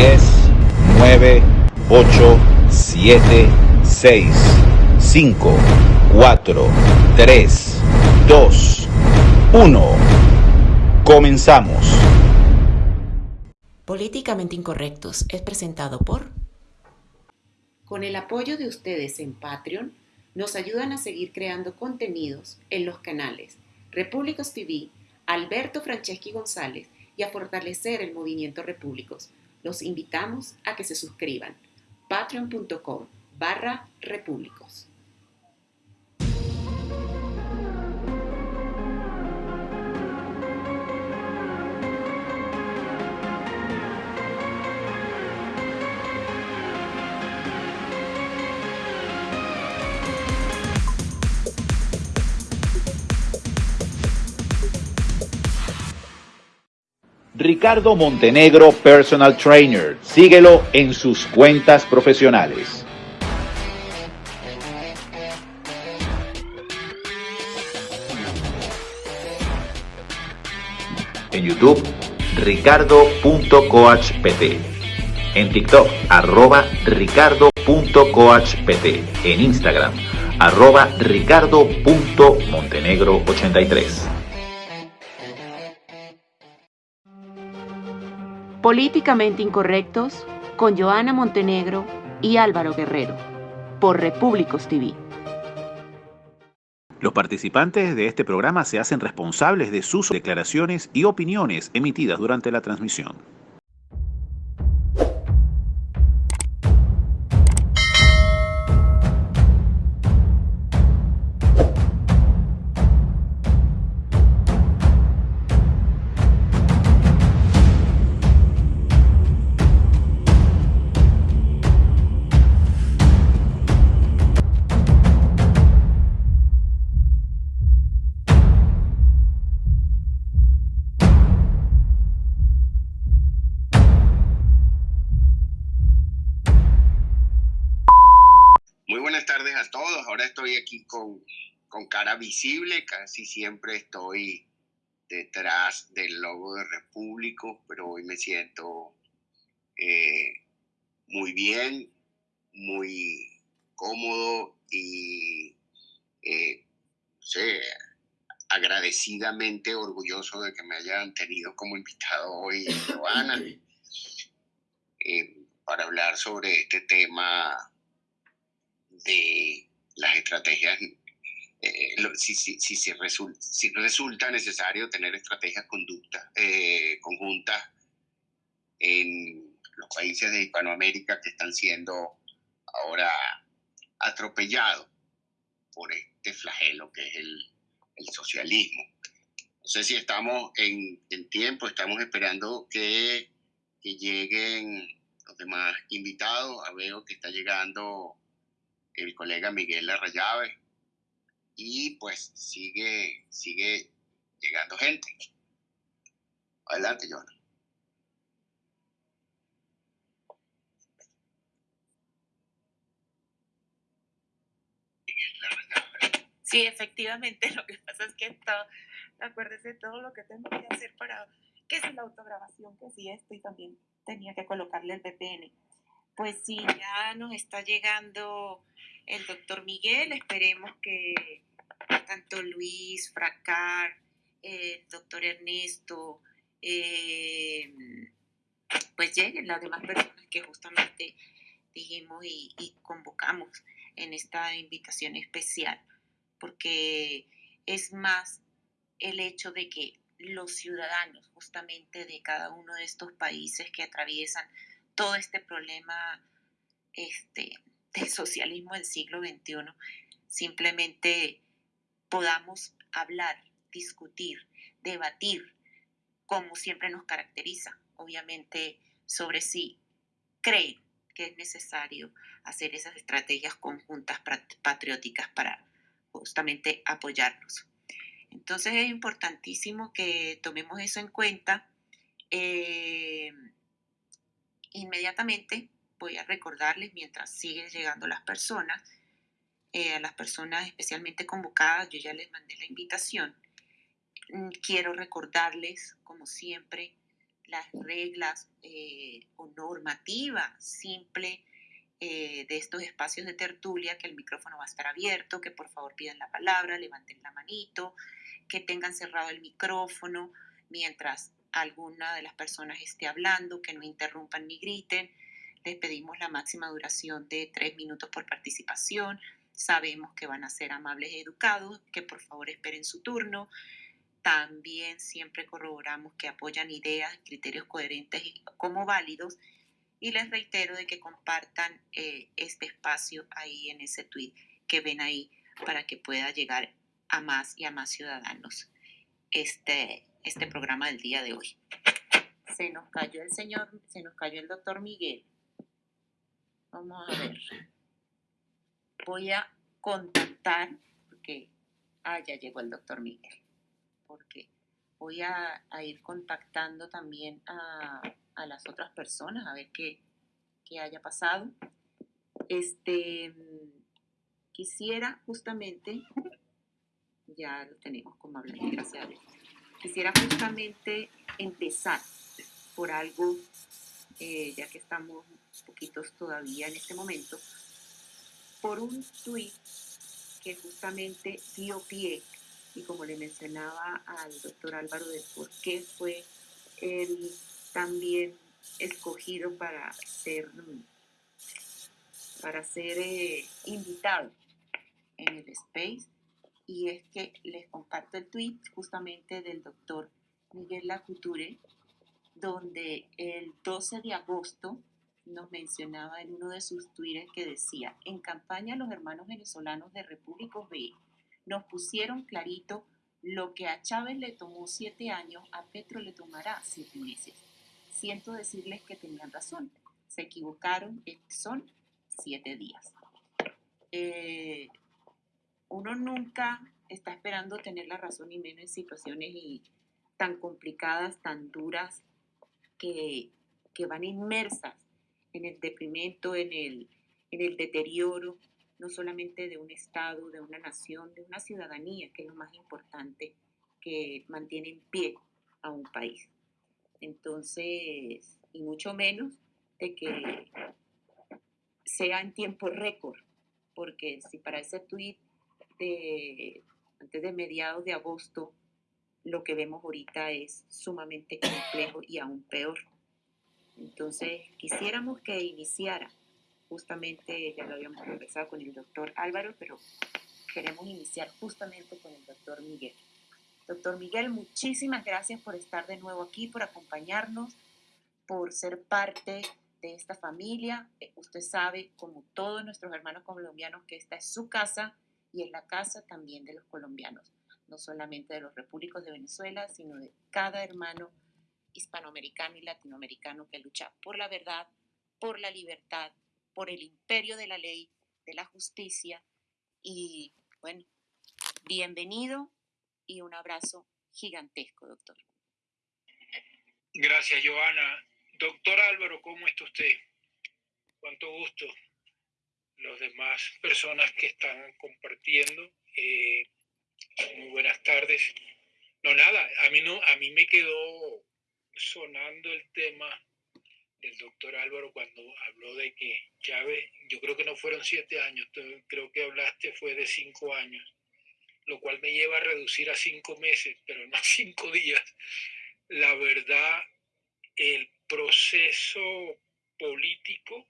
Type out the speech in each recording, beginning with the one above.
10, 9, 8, 7, 6, 5, 4, 3, 2, 1. Comenzamos. Políticamente Incorrectos es presentado por... Con el apoyo de ustedes en Patreon, nos ayudan a seguir creando contenidos en los canales Repúblicos TV, Alberto Franceschi González y a fortalecer el movimiento Repúblicos. Los invitamos a que se suscriban. patreon.com barra repúblicos. Ricardo Montenegro Personal Trainer. Síguelo en sus cuentas profesionales. En YouTube, ricardo.coachpt. En TikTok, arroba ricardo.coachpt. En Instagram, arroba ricardo.montenegro83. Políticamente Incorrectos con Joana Montenegro y Álvaro Guerrero por Repúblicos TV. Los participantes de este programa se hacen responsables de sus declaraciones y opiniones emitidas durante la transmisión. Estoy aquí con, con cara visible. Casi siempre estoy detrás del logo de Repúblico, pero hoy me siento eh, muy bien, muy cómodo y eh, no sé, agradecidamente orgulloso de que me hayan tenido como invitado hoy, Joana, eh, para hablar sobre este tema de las estrategias, eh, lo- si, si, si, se resul- si resulta necesario tener estrategias conductas, eh, conjuntas en los países de Hispanoamérica que están siendo ahora atropellados por este flagelo que es el, el socialismo. No sé si estamos en, en tiempo, estamos esperando que, que lleguen los demás invitados. Veo que está llegando el colega Miguel Arrayave y pues sigue, sigue llegando gente. Adelante, Arrayave. Sí, efectivamente, lo que pasa es que esto, acuérdese todo lo que tengo que hacer para, que si la autograbación, que si esto, y también tenía que colocarle el VPN. Pues sí, ya nos está llegando el doctor Miguel, esperemos que tanto Luis, Fracar, el doctor Ernesto, eh, pues lleguen las demás personas que justamente dijimos y convocamos en esta invitación especial porque es más el hecho de que los ciudadanos justamente de cada uno de estos países que atraviesan todo este problema este, del socialismo del siglo XXI, simplemente podamos hablar, discutir, debatir, como siempre nos caracteriza, obviamente sobre si creen que es necesario hacer esas estrategias conjuntas pat- patrióticas para justamente apoyarnos. Entonces es importantísimo que tomemos eso en cuenta. Eh, inmediatamente voy a recordarles, mientras siguen llegando las personas, eh, a las personas especialmente convocadas, yo ya les mandé la invitación. Mm, Quiero recordarles, como siempre, las reglas eh, o normativa simple eh, de estos espacios de tertulia, que el micrófono va a estar abierto, que por favor pidan la palabra, levanten la manito, que tengan cerrado el micrófono mientras alguna de las personas esté hablando, que no interrumpan ni griten. Les pedimos la máxima duración de tres minutos por participación. Sabemos que van a ser amables y educados, que por favor esperen su turno. También siempre corroboramos que apoyan ideas, criterios coherentes y como válidos. Y les reitero de que compartan eh, este espacio ahí en ese tweet que ven ahí para que pueda llegar a más y a más ciudadanos este, este programa del día de hoy. Se nos cayó el señor, se nos cayó el doctor Miguel. Vamos a ver. Voy a contactar, porque, ah, ya llegó el doctor Miguel, porque voy a, ir contactando también a, las otras personas a ver qué, qué haya pasado. Este, quisiera justamente, ya lo tenemos como hablando, gracias a Dios Quisiera justamente empezar por algo, eh, ya que estamos poquitos todavía en este momento, por un tweet que justamente dio pie, y como le mencionaba al doctor Álvaro de por qué fue él también escogido para ser, para ser eh, invitado en el Space y es que les comparto el tweet justamente del doctor Miguel Lacuture, donde el 12 de agosto nos mencionaba en uno de sus tweets que decía, en campaña los hermanos venezolanos de República B nos pusieron clarito lo que a Chávez le tomó siete años, a Petro le tomará siete meses. Siento decirles que tenían razón, se equivocaron, son siete días. Eh, uno nunca está esperando tener la razón y menos en situaciones y tan complicadas, tan duras, que, van inmersas en el deprimento, en el, en el deterioro, no solamente de un Estado, de una nación, de una ciudadanía, que es lo más importante que mantiene en pie a un país. Entonces, y mucho menos de que sea en tiempo récord, porque si para ese tweet antes de mediados de agosto, lo que vemos ahorita es sumamente complejo y aún peor. Entonces, quisiéramos que iniciara, justamente ya lo habíamos conversado con el doctor Álvaro, pero queremos iniciar justamente con el doctor Miguel. Doctor Miguel, muchísimas gracias por estar de nuevo aquí, por acompañarnos, por ser parte de esta familia. Eh, usted sabe, como todos nuestros hermanos colombianos, que esta es su casa y en la casa también de los colombianos, no solamente de los repúblicos de Venezuela, sino de cada hermano hispanoamericano y latinoamericano que lucha por la verdad, por la libertad, por el imperio de la ley, de la justicia. Y bueno, bienvenido y un abrazo gigantesco, doctor. Gracias, Joana. Doctor Álvaro, ¿cómo está usted? Cuánto gusto los demás personas que están compartiendo. Eh, muy buenas tardes. No, nada, a mí, no, a mí me quedó sonando el tema del doctor Álvaro cuando habló de que Chávez, yo creo que no fueron siete años, creo que hablaste fue de cinco años, lo cual me lleva a reducir a cinco meses, pero no a cinco días. La verdad, el proceso político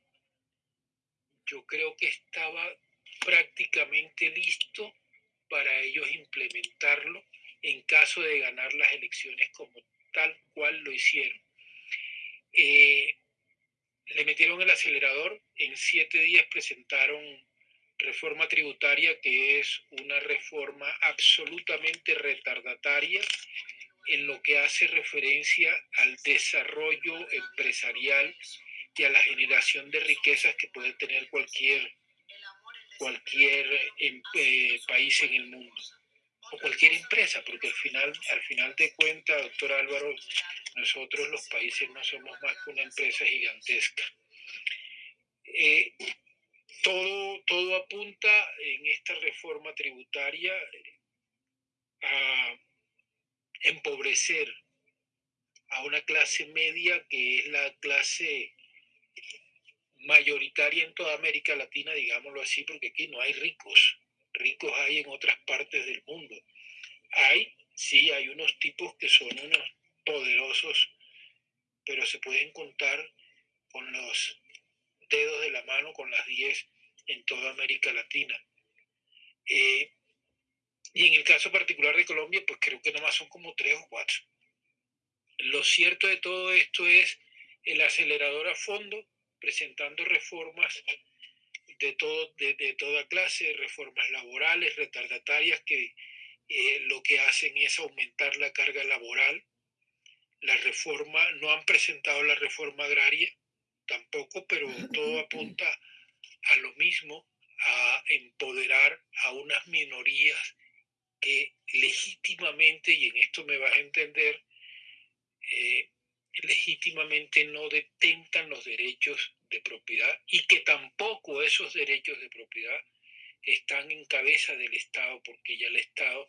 yo creo que estaba prácticamente listo para ellos implementarlo en caso de ganar las elecciones como tal cual lo hicieron. Eh, le metieron el acelerador, en siete días presentaron reforma tributaria, que es una reforma absolutamente retardataria en lo que hace referencia al desarrollo empresarial y a la generación de riquezas que puede tener cualquier, cualquier em, eh, país en el mundo o cualquier empresa, porque al final, al final de cuentas, doctor Álvaro, nosotros los países no somos más que una empresa gigantesca. Eh, todo, todo apunta en esta reforma tributaria a empobrecer a una clase media que es la clase mayoritaria en toda América Latina, digámoslo así, porque aquí no hay ricos. Ricos hay en otras partes del mundo. Hay, sí, hay unos tipos que son unos poderosos, pero se pueden contar con los dedos de la mano, con las 10 en toda América Latina. Eh, y en el caso particular de Colombia, pues creo que nomás son como tres o cuatro. Lo cierto de todo esto es el acelerador a fondo presentando reformas de, todo, de, toda clase, reformas laborales, retardatarias, que eh, lo que hacen es aumentar la carga laboral. La reforma, no han presentado la reforma agraria tampoco, pero todo apunta a lo mismo, a empoderar a unas minorías que legítimamente, y en esto me vas a entender, eh, legítimamente no detentan los derechos de propiedad y que tampoco esos derechos de propiedad están en cabeza del Estado, porque ya el Estado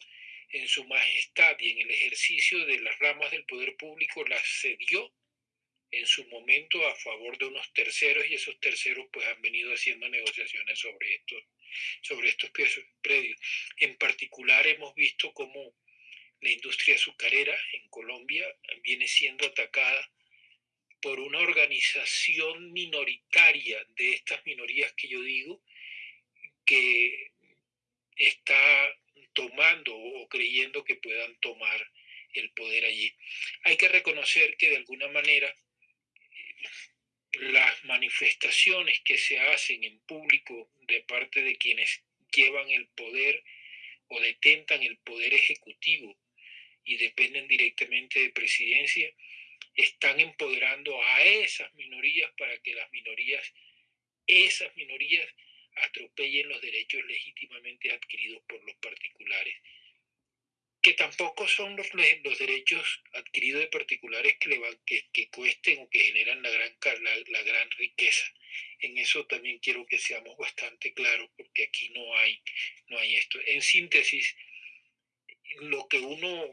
en su majestad y en el ejercicio de las ramas del poder público las cedió en su momento a favor de unos terceros y esos terceros pues han venido haciendo negociaciones sobre estos, sobre estos predios. En particular hemos visto cómo la industria azucarera en Colombia viene siendo atacada por una organización minoritaria de estas minorías que yo digo, que está tomando o creyendo que puedan tomar el poder allí. Hay que reconocer que de alguna manera las manifestaciones que se hacen en público de parte de quienes llevan el poder o detentan el poder ejecutivo y dependen directamente de presidencia, están empoderando a esas minorías para que las minorías, esas minorías, atropellen los derechos legítimamente adquiridos por los particulares, que tampoco son los, los derechos adquiridos de particulares que, le van, que, que cuesten o que generan la gran, la, la gran riqueza. En eso también quiero que seamos bastante claros, porque aquí no hay, no hay esto. En síntesis, lo que uno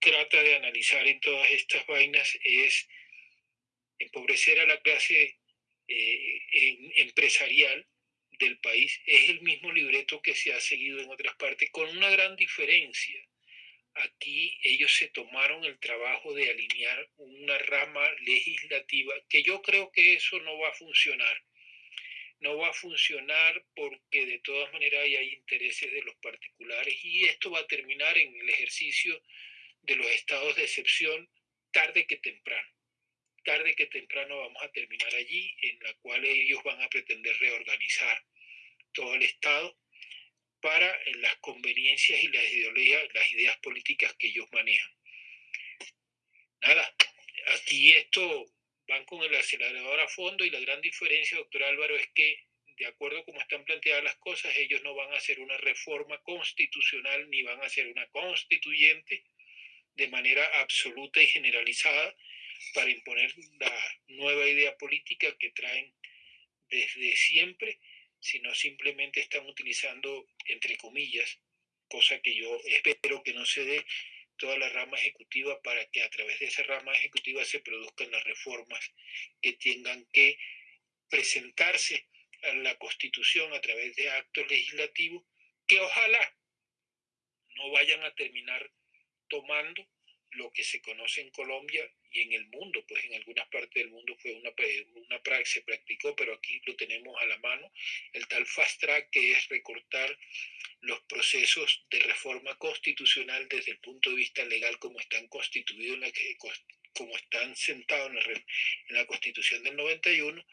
trata de analizar en todas estas vainas es empobrecer a la clase eh, empresarial del país. Es el mismo libreto que se ha seguido en otras partes, con una gran diferencia. Aquí ellos se tomaron el trabajo de alinear una rama legislativa, que yo creo que eso no va a funcionar. No va a funcionar porque de todas maneras hay intereses de los particulares y esto va a terminar en el ejercicio de los estados de excepción tarde que temprano. Tarde que temprano vamos a terminar allí, en la cual ellos van a pretender reorganizar todo el Estado para las conveniencias y las ideologías, las ideas políticas que ellos manejan. Nada, aquí esto van con el acelerador a fondo y la gran diferencia, doctor Álvaro, es que de acuerdo a cómo están planteadas las cosas, ellos no van a hacer una reforma constitucional ni van a hacer una constituyente, de manera absoluta y generalizada para imponer la nueva idea política que traen desde siempre, sino simplemente están utilizando, entre comillas, cosa que yo espero que no se dé toda la rama ejecutiva para que a través de esa rama ejecutiva se produzcan las reformas que tengan que presentarse a la Constitución a través de actos legislativos que ojalá no vayan a terminar tomando lo que se conoce en Colombia y en el mundo, pues en algunas partes del mundo fue una, una se practicó, pero aquí lo tenemos a la mano, el tal fast track que es recortar los procesos de reforma constitucional desde el punto de vista legal como están constituidos, en la como están sentados en la, en la Constitución del 91,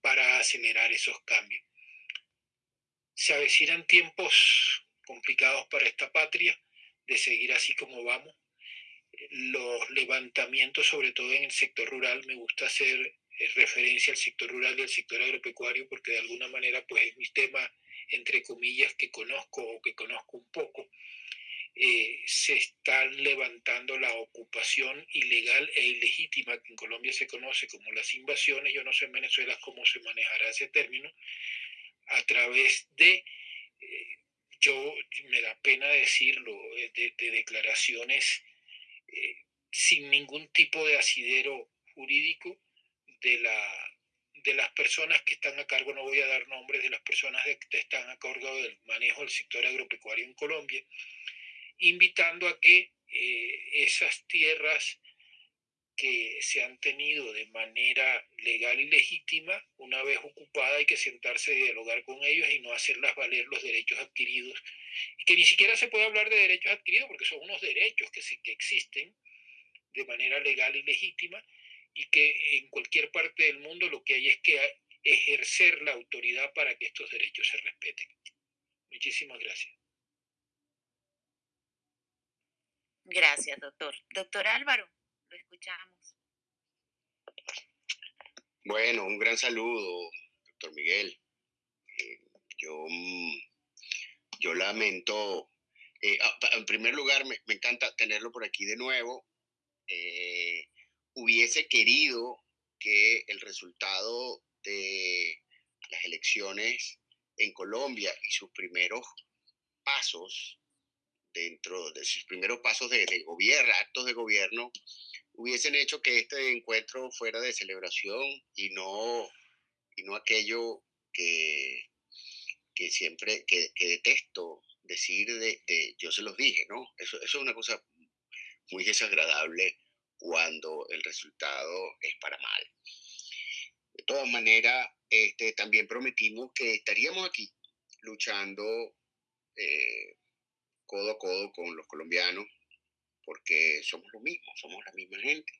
para acelerar esos cambios. Se avecinan tiempos complicados para esta patria, de seguir así como vamos. Los levantamientos, sobre todo en el sector rural, me gusta hacer eh, referencia al sector rural y al sector agropecuario porque de alguna manera pues es mi tema, entre comillas, que conozco o que conozco un poco. Eh, se están levantando la ocupación ilegal e ilegítima que en Colombia se conoce como las invasiones, yo no sé en Venezuela cómo se manejará ese término, a través de eh, yo me da pena decirlo, eh, de, declaraciones eh, sin ningún tipo de asidero jurídico de, la, de las personas que están a cargo, no voy a dar nombres de las personas que están a cargo del manejo del sector agropecuario en Colombia, invitando a que eh, esas tierras que se han tenido de manera legal y legítima, una vez ocupada hay que sentarse y dialogar con ellos y no hacerlas valer los derechos adquiridos, y que ni siquiera se puede hablar de derechos adquiridos porque son unos derechos que, que existen de manera legal y legítima y que en cualquier parte del mundo lo que hay es que ejercer la autoridad para que estos derechos se respeten. Muchísimas gracias. Gracias, doctor. Doctor Álvaro, lo escuchamos. Bueno, un gran saludo, doctor Miguel. Eh, yo, mm, yo lamento, eh, ah, en primer lugar, me, encanta tenerlo por aquí de nuevo. Eh, hubiese querido que el resultado de las elecciones en Colombia y sus primeros pasos dentro de sus primeros pasos de, gobierno, actos de gobierno, hubiesen hecho que este encuentro fuera de celebración y no, y no aquello que, que siempre, que, detesto decir de, yo se los dije, ¿no? Eso, eso es una cosa muy desagradable cuando el resultado es para mal. De todas maneras, este, también prometimos que estaríamos aquí luchando eh, codo a codo con los colombianos, porque somos lo mismo, somos la misma gente.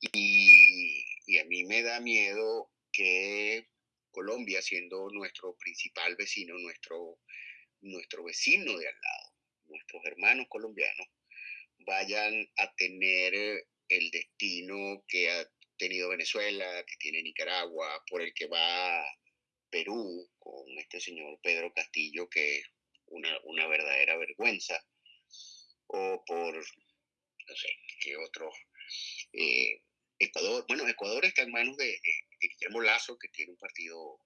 Y, a mí me da miedo que Colombia, siendo nuestro principal vecino, nuestro, nuestro vecino de al lado, nuestros hermanos colombianos, vayan a tener el destino que ha tenido Venezuela, que tiene Nicaragua, por el que va Perú con este señor Pedro Castillo, que una, verdadera vergüenza, o por, no sé, qué otro, eh, Ecuador, bueno, Ecuador está en manos de, Guillermo Lazo, que tiene un partido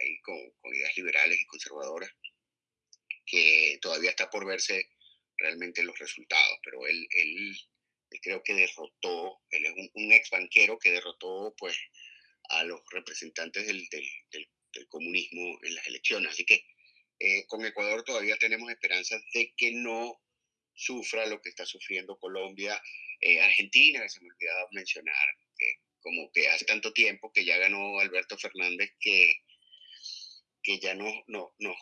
ahí con, ideas liberales y conservadoras, que todavía está por verse realmente los resultados, pero él, él, creo que derrotó, él es un, ex banquero que derrotó pues a los representantes del, del comunismo en las elecciones, así que eh, con Ecuador todavía tenemos esperanzas de que no sufra lo que está sufriendo Colombia, eh, Argentina, que se me olvidaba mencionar, que como que hace tanto tiempo que ya ganó Alberto Fernández que, que ya no, no, no,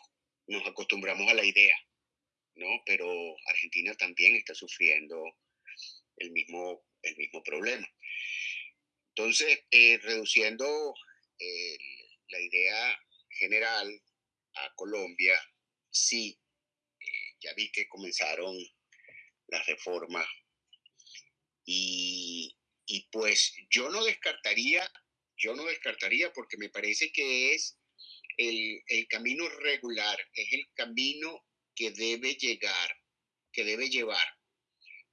nos acostumbramos a la idea, ¿no? Pero Argentina también está sufriendo el mismo, el mismo problema. Entonces, eh, reduciendo la idea general, a Colombia, sí, eh, ya vi que comenzaron las reformas y, pues yo no descartaría, yo no descartaría porque me parece que es el, el camino regular, es el camino que debe llegar, que debe llevar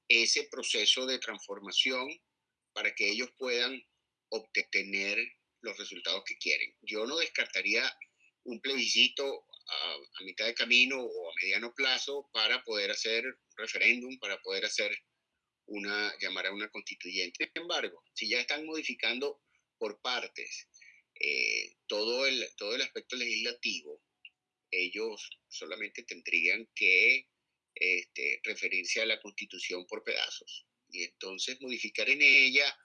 ese proceso de transformación para que ellos puedan obtener los resultados que quieren. Yo no descartaría un plebiscito a, mitad de camino o a mediano plazo para poder hacer referéndum, para poder hacer una, llamar a una constituyente. Sin embargo, si ya están modificando por partes eh, todo, el, todo el aspecto legislativo, ellos solamente tendrían que este, referirse a la constitución por pedazos y entonces modificar en ella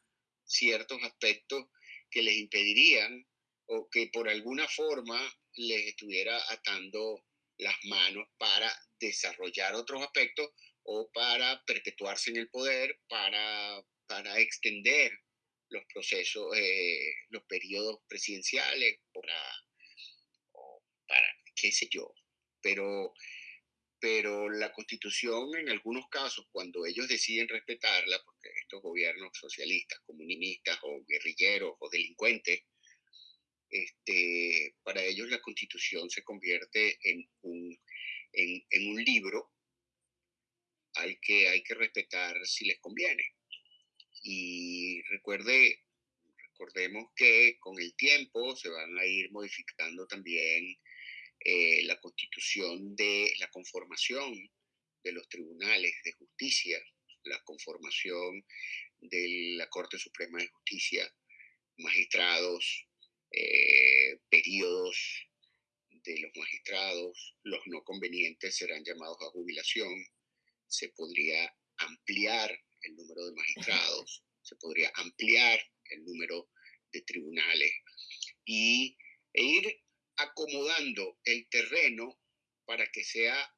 ciertos aspectos que les impedirían o que por alguna forma les estuviera atando las manos para desarrollar otros aspectos o para perpetuarse en el poder, para, para extender los procesos, eh, los periodos presidenciales, para, para qué sé yo. Pero, pero la constitución en algunos casos, cuando ellos deciden respetarla, porque estos gobiernos socialistas, comunistas o guerrilleros o delincuentes, este, para ellos la constitución se convierte en un, en, un libro al que hay que respetar si les conviene. Y recuerde, recordemos que con el tiempo se van a ir modificando también eh, la constitución de la conformación de los tribunales de justicia la conformación de la Corte Suprema de Justicia, magistrados, eh, periodos de los magistrados, los no convenientes serán llamados a jubilación, se podría ampliar el número de magistrados, se podría ampliar el número de tribunales y, e ir acomodando el terreno para que, sea,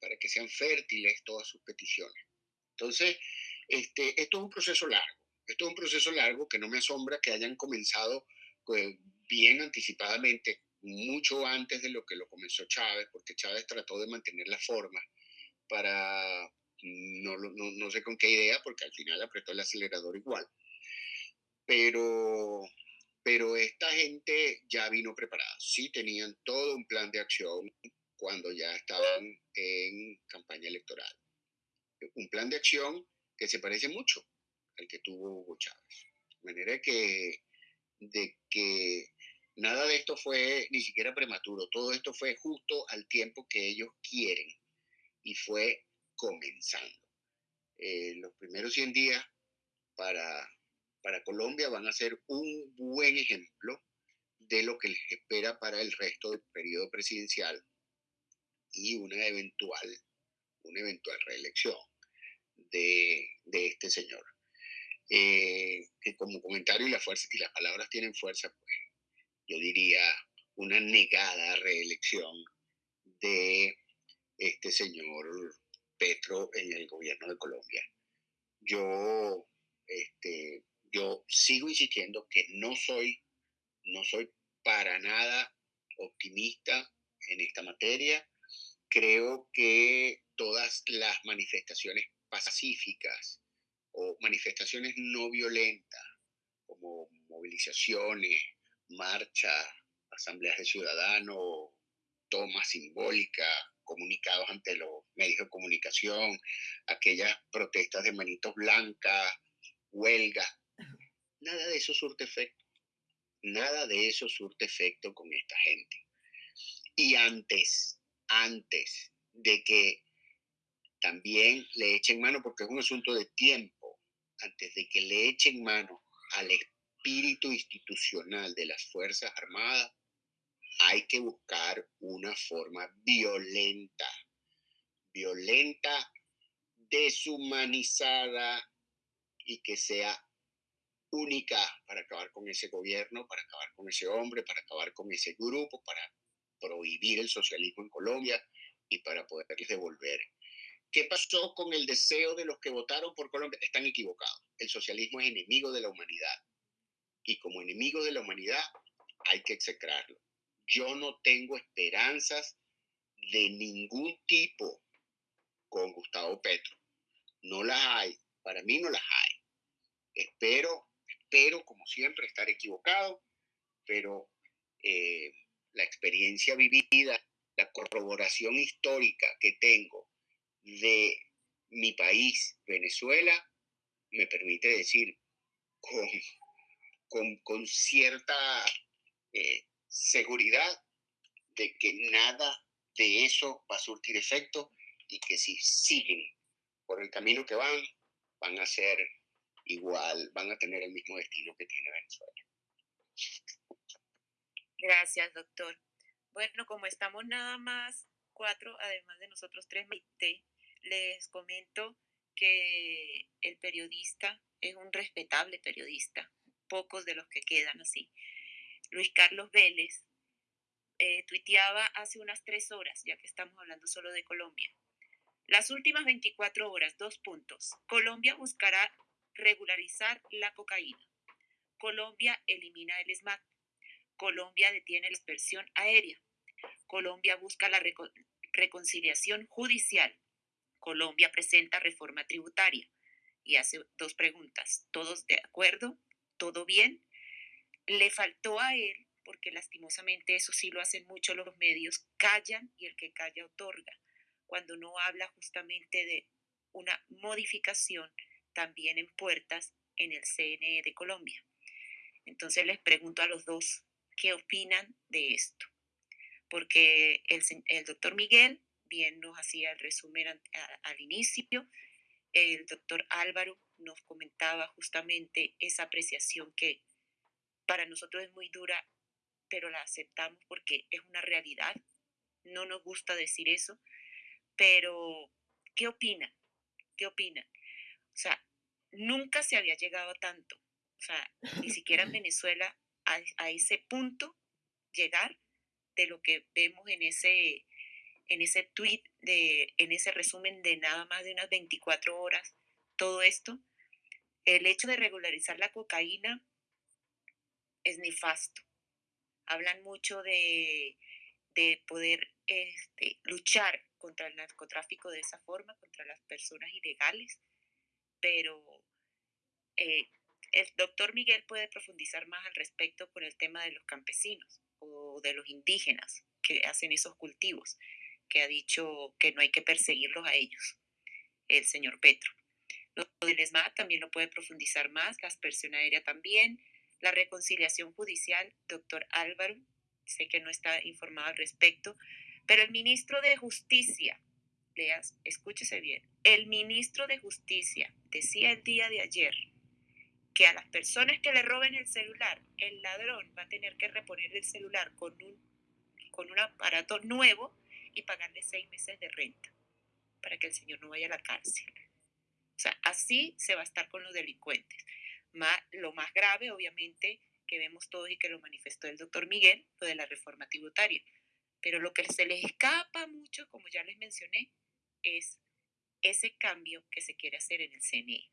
para que sean fértiles todas sus peticiones. Entonces, este, esto es un proceso largo. Esto es un proceso largo que no me asombra que hayan comenzado pues, bien anticipadamente, mucho antes de lo que lo comenzó Chávez, porque Chávez trató de mantener la forma para, no, no, no sé con qué idea, porque al final apretó el acelerador igual. Pero, pero esta gente ya vino preparada, sí tenían todo un plan de acción cuando ya estaban en campaña electoral. Un plan de acción que se parece mucho al que tuvo Hugo Chávez. De manera que, de que nada de esto fue ni siquiera prematuro, todo esto fue justo al tiempo que ellos quieren y fue comenzando. Eh, los primeros 100 días para, para Colombia van a ser un buen ejemplo de lo que les espera para el resto del periodo presidencial y una eventual, una eventual reelección de, este señor. Eh, que como comentario la fuerza, y las palabras tienen fuerza, pues yo diría una negada reelección de este señor Petro en el gobierno de Colombia. Yo, este, yo sigo insistiendo que no soy, no soy para nada optimista en esta materia. Creo que todas las manifestaciones pacíficas o manifestaciones no violentas, como movilizaciones, marchas, asambleas de ciudadanos, tomas simbólicas, comunicados ante los medios de comunicación, aquellas protestas de manitos blancas, huelgas, nada de eso surte efecto. Nada de eso surte efecto con esta gente. Y antes, antes de que también le echen mano, porque es un asunto de tiempo, antes de que le echen mano al espíritu institucional de las Fuerzas Armadas, hay que buscar una forma violenta, violenta, deshumanizada y que sea única para acabar con ese gobierno, para acabar con ese hombre, para acabar con ese grupo, para prohibir el socialismo en Colombia y para poderles devolver ¿Qué pasó con el deseo de los que votaron por Colombia? Están equivocados. El socialismo es enemigo de la humanidad. Y como enemigo de la humanidad hay que execrarlo. Yo no tengo esperanzas de ningún tipo con Gustavo Petro. No las hay. Para mí no las hay. Espero, espero, como siempre, estar equivocado, pero eh, la experiencia vivida, la corroboración histórica que tengo de mi país, Venezuela, me permite decir con, con, cierta eh, seguridad de que nada de eso va a surtir efecto y que si siguen por el camino que van, van a ser igual, van a tener el mismo destino que tiene Venezuela. Gracias, doctor. Bueno, como estamos nada más cuatro, además de nosotros tres, les comento que el periodista es un respetable periodista, pocos de los que quedan así. Luis Carlos Vélez eh, tuiteaba hace unas tres horas, ya que estamos hablando solo de Colombia. Las últimas 24 horas, dos puntos. Colombia buscará regularizar la cocaína. Colombia elimina el SMAT. Colombia detiene la dispersión aérea. Colombia busca la reconciliación judicial. Colombia presenta reforma tributaria y hace dos preguntas. ¿Todos de acuerdo? ¿Todo bien? Le faltó a él, porque lastimosamente eso sí lo hacen mucho los medios, callan y el que calla otorga, cuando no habla justamente de una modificación también en puertas en el CNE de Colombia. Entonces les pregunto a los dos, ¿qué opinan de esto? Porque el, doctor Miguel bien nos hacía el resumen al inicio el doctor Álvaro nos comentaba justamente esa apreciación que para nosotros es muy dura, pero la aceptamos porque es una realidad. No nos gusta decir eso, pero ¿qué opinan? ¿Qué opinan? O sea, nunca se había llegado a tanto. O sea, ni siquiera en Venezuela a, a ese punto llegar de lo que vemos en ese, en ese tweet, de, en ese resumen de nada más de unas 24 horas, todo esto, el hecho de regularizar la cocaína es nefasto. Hablan mucho de, de poder este, luchar contra el narcotráfico de esa forma, contra las personas ilegales, pero eh, el doctor Miguel puede profundizar más al respecto con el tema de los campesinos o de los indígenas que hacen esos cultivos, que ha dicho que no hay que perseguirlos a ellos, el señor Petro. Lo del ESMA también lo puede profundizar más, la aspersión aérea también, la reconciliación judicial, doctor Álvaro, sé que no está informado al respecto, pero el ministro de Justicia, leas, escúchese bien, el ministro de Justicia decía el día de ayer que a las personas que le roben el celular, el ladrón va a tener que reponer el celular con un, con un aparato nuevo y pagarle seis meses de renta para que el señor no vaya a la cárcel. O sea, así se va a estar con los delincuentes. lo más grave, obviamente, que vemos todos y que lo manifestó el doctor Miguel, lo de la reforma tributaria. Pero lo que se les escapa mucho, como ya les mencioné, es ese cambio que se quiere hacer en el CNE.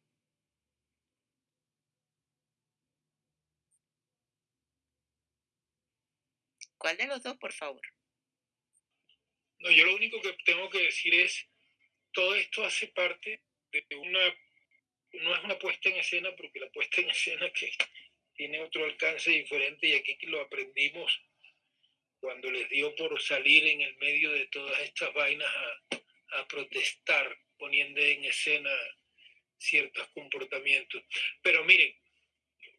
¿Cuál de los dos, por favor? No, yo lo único que tengo que decir es, todo esto hace parte una, no es una puesta en escena, porque la puesta en escena que tiene otro alcance diferente y aquí lo aprendimos cuando les dio por salir en el medio de todas estas vainas a, protestar, poniendo en escena ciertos comportamientos. Pero miren,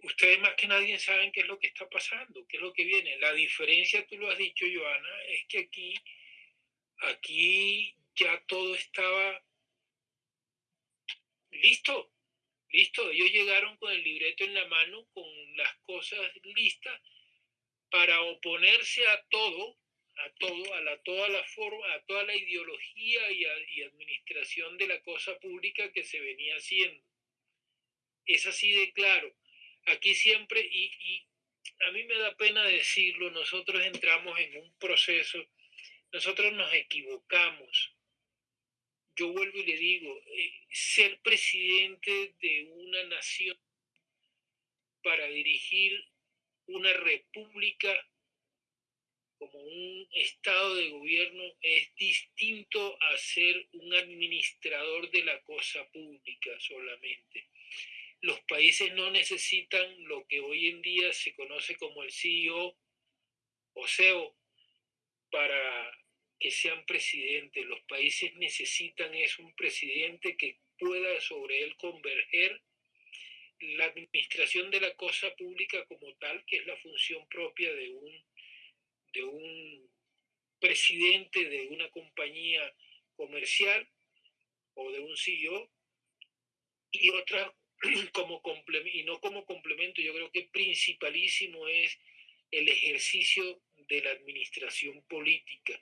ustedes más que nadie saben qué es lo que está pasando, qué es lo que viene. La diferencia, tú lo has dicho, Joana, es que aquí, aquí ya todo estaba listo, listo. Ellos llegaron con el libreto en la mano, con las cosas listas para oponerse a todo, a todo, a la, toda la forma, a toda la ideología y, y administración de la cosa pública que se venía haciendo. Es así de claro aquí siempre, y, a mí me da pena decirlo, nosotros entramos en un proceso, nosotros nos equivocamos. Yo vuelvo y le digo, eh, ser presidente de una nación para dirigir una república como un estado de gobierno es distinto a ser un administrador de la cosa pública solamente. Los países no necesitan lo que hoy en día se conoce como el CEO o CEO para que sean presidentes. Los países necesitan es un presidente que pueda sobre él converger la administración de la cosa pública como tal, que es la función propia de un, de un presidente de una compañía comercial o de un CEO, y otras como y no como complemento, yo creo que principalísimo es el ejercicio de la administración política.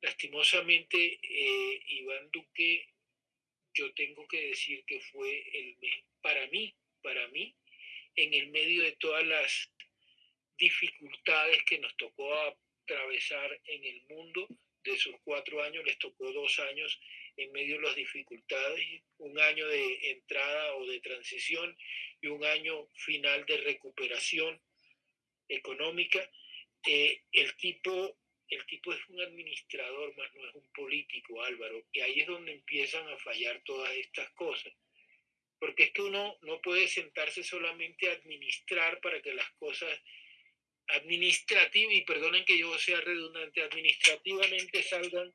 Lastimosamente, eh, Iván Duque, yo tengo que decir que fue el para mí, para mí, en el medio de todas las dificultades que nos tocó atravesar en el mundo, de sus cuatro años les tocó dos años en medio de las dificultades, un año de entrada o de transición y un año final de recuperación económica. Eh, el, tipo, el tipo es un administrador, más no es un político, Álvaro, y ahí es donde empiezan a fallar todas estas cosas. Porque es que uno no puede sentarse solamente a administrar para que las cosas administrativas, y perdonen que yo sea redundante, administrativamente salgan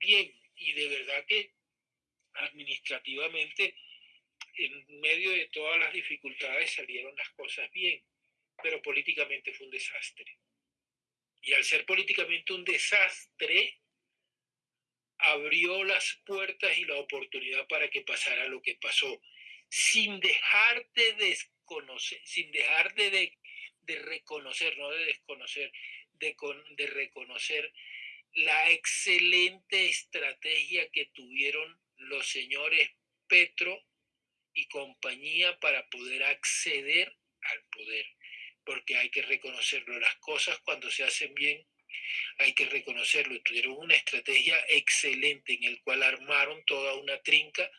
bien y de verdad que administrativamente, en medio de todas las dificultades, salieron las cosas bien, pero políticamente fue un desastre. Y al ser políticamente un desastre, abrió las puertas y la oportunidad para que pasara lo que pasó, sin dejar de desconocer, sin dejar de, de, reconocer, no de desconocer, de, de reconocer la excelente estrategia que tuvieron los señores Petro y compañía para poder acceder al poder, porque hay que reconocerlo, las cosas cuando se hacen bien hay que reconocerlo, tuvieron una estrategia excelente en el cual armaron toda una trinca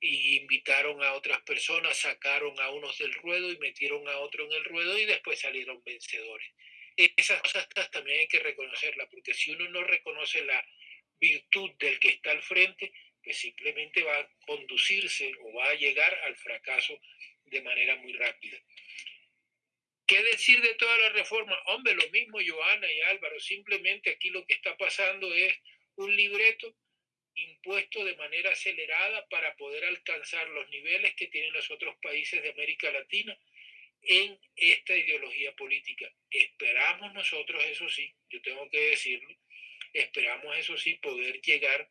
y invitaron a otras personas, sacaron a unos del ruedo y metieron a otro en el ruedo y después salieron vencedores. Esas cosas también hay que reconocerlas, porque si uno no reconoce la virtud del que está al frente, pues simplemente va a conducirse o va a llegar al fracaso de manera muy rápida. ¿Qué decir de toda la reforma? Hombre, lo mismo Joana y Álvaro, simplemente aquí lo que está pasando es un libreto impuesto de manera acelerada para poder alcanzar los niveles que tienen los otros países de América Latina en esta ideología política. Esperamos nosotros, eso sí, yo tengo que decirlo, esperamos eso sí poder llegar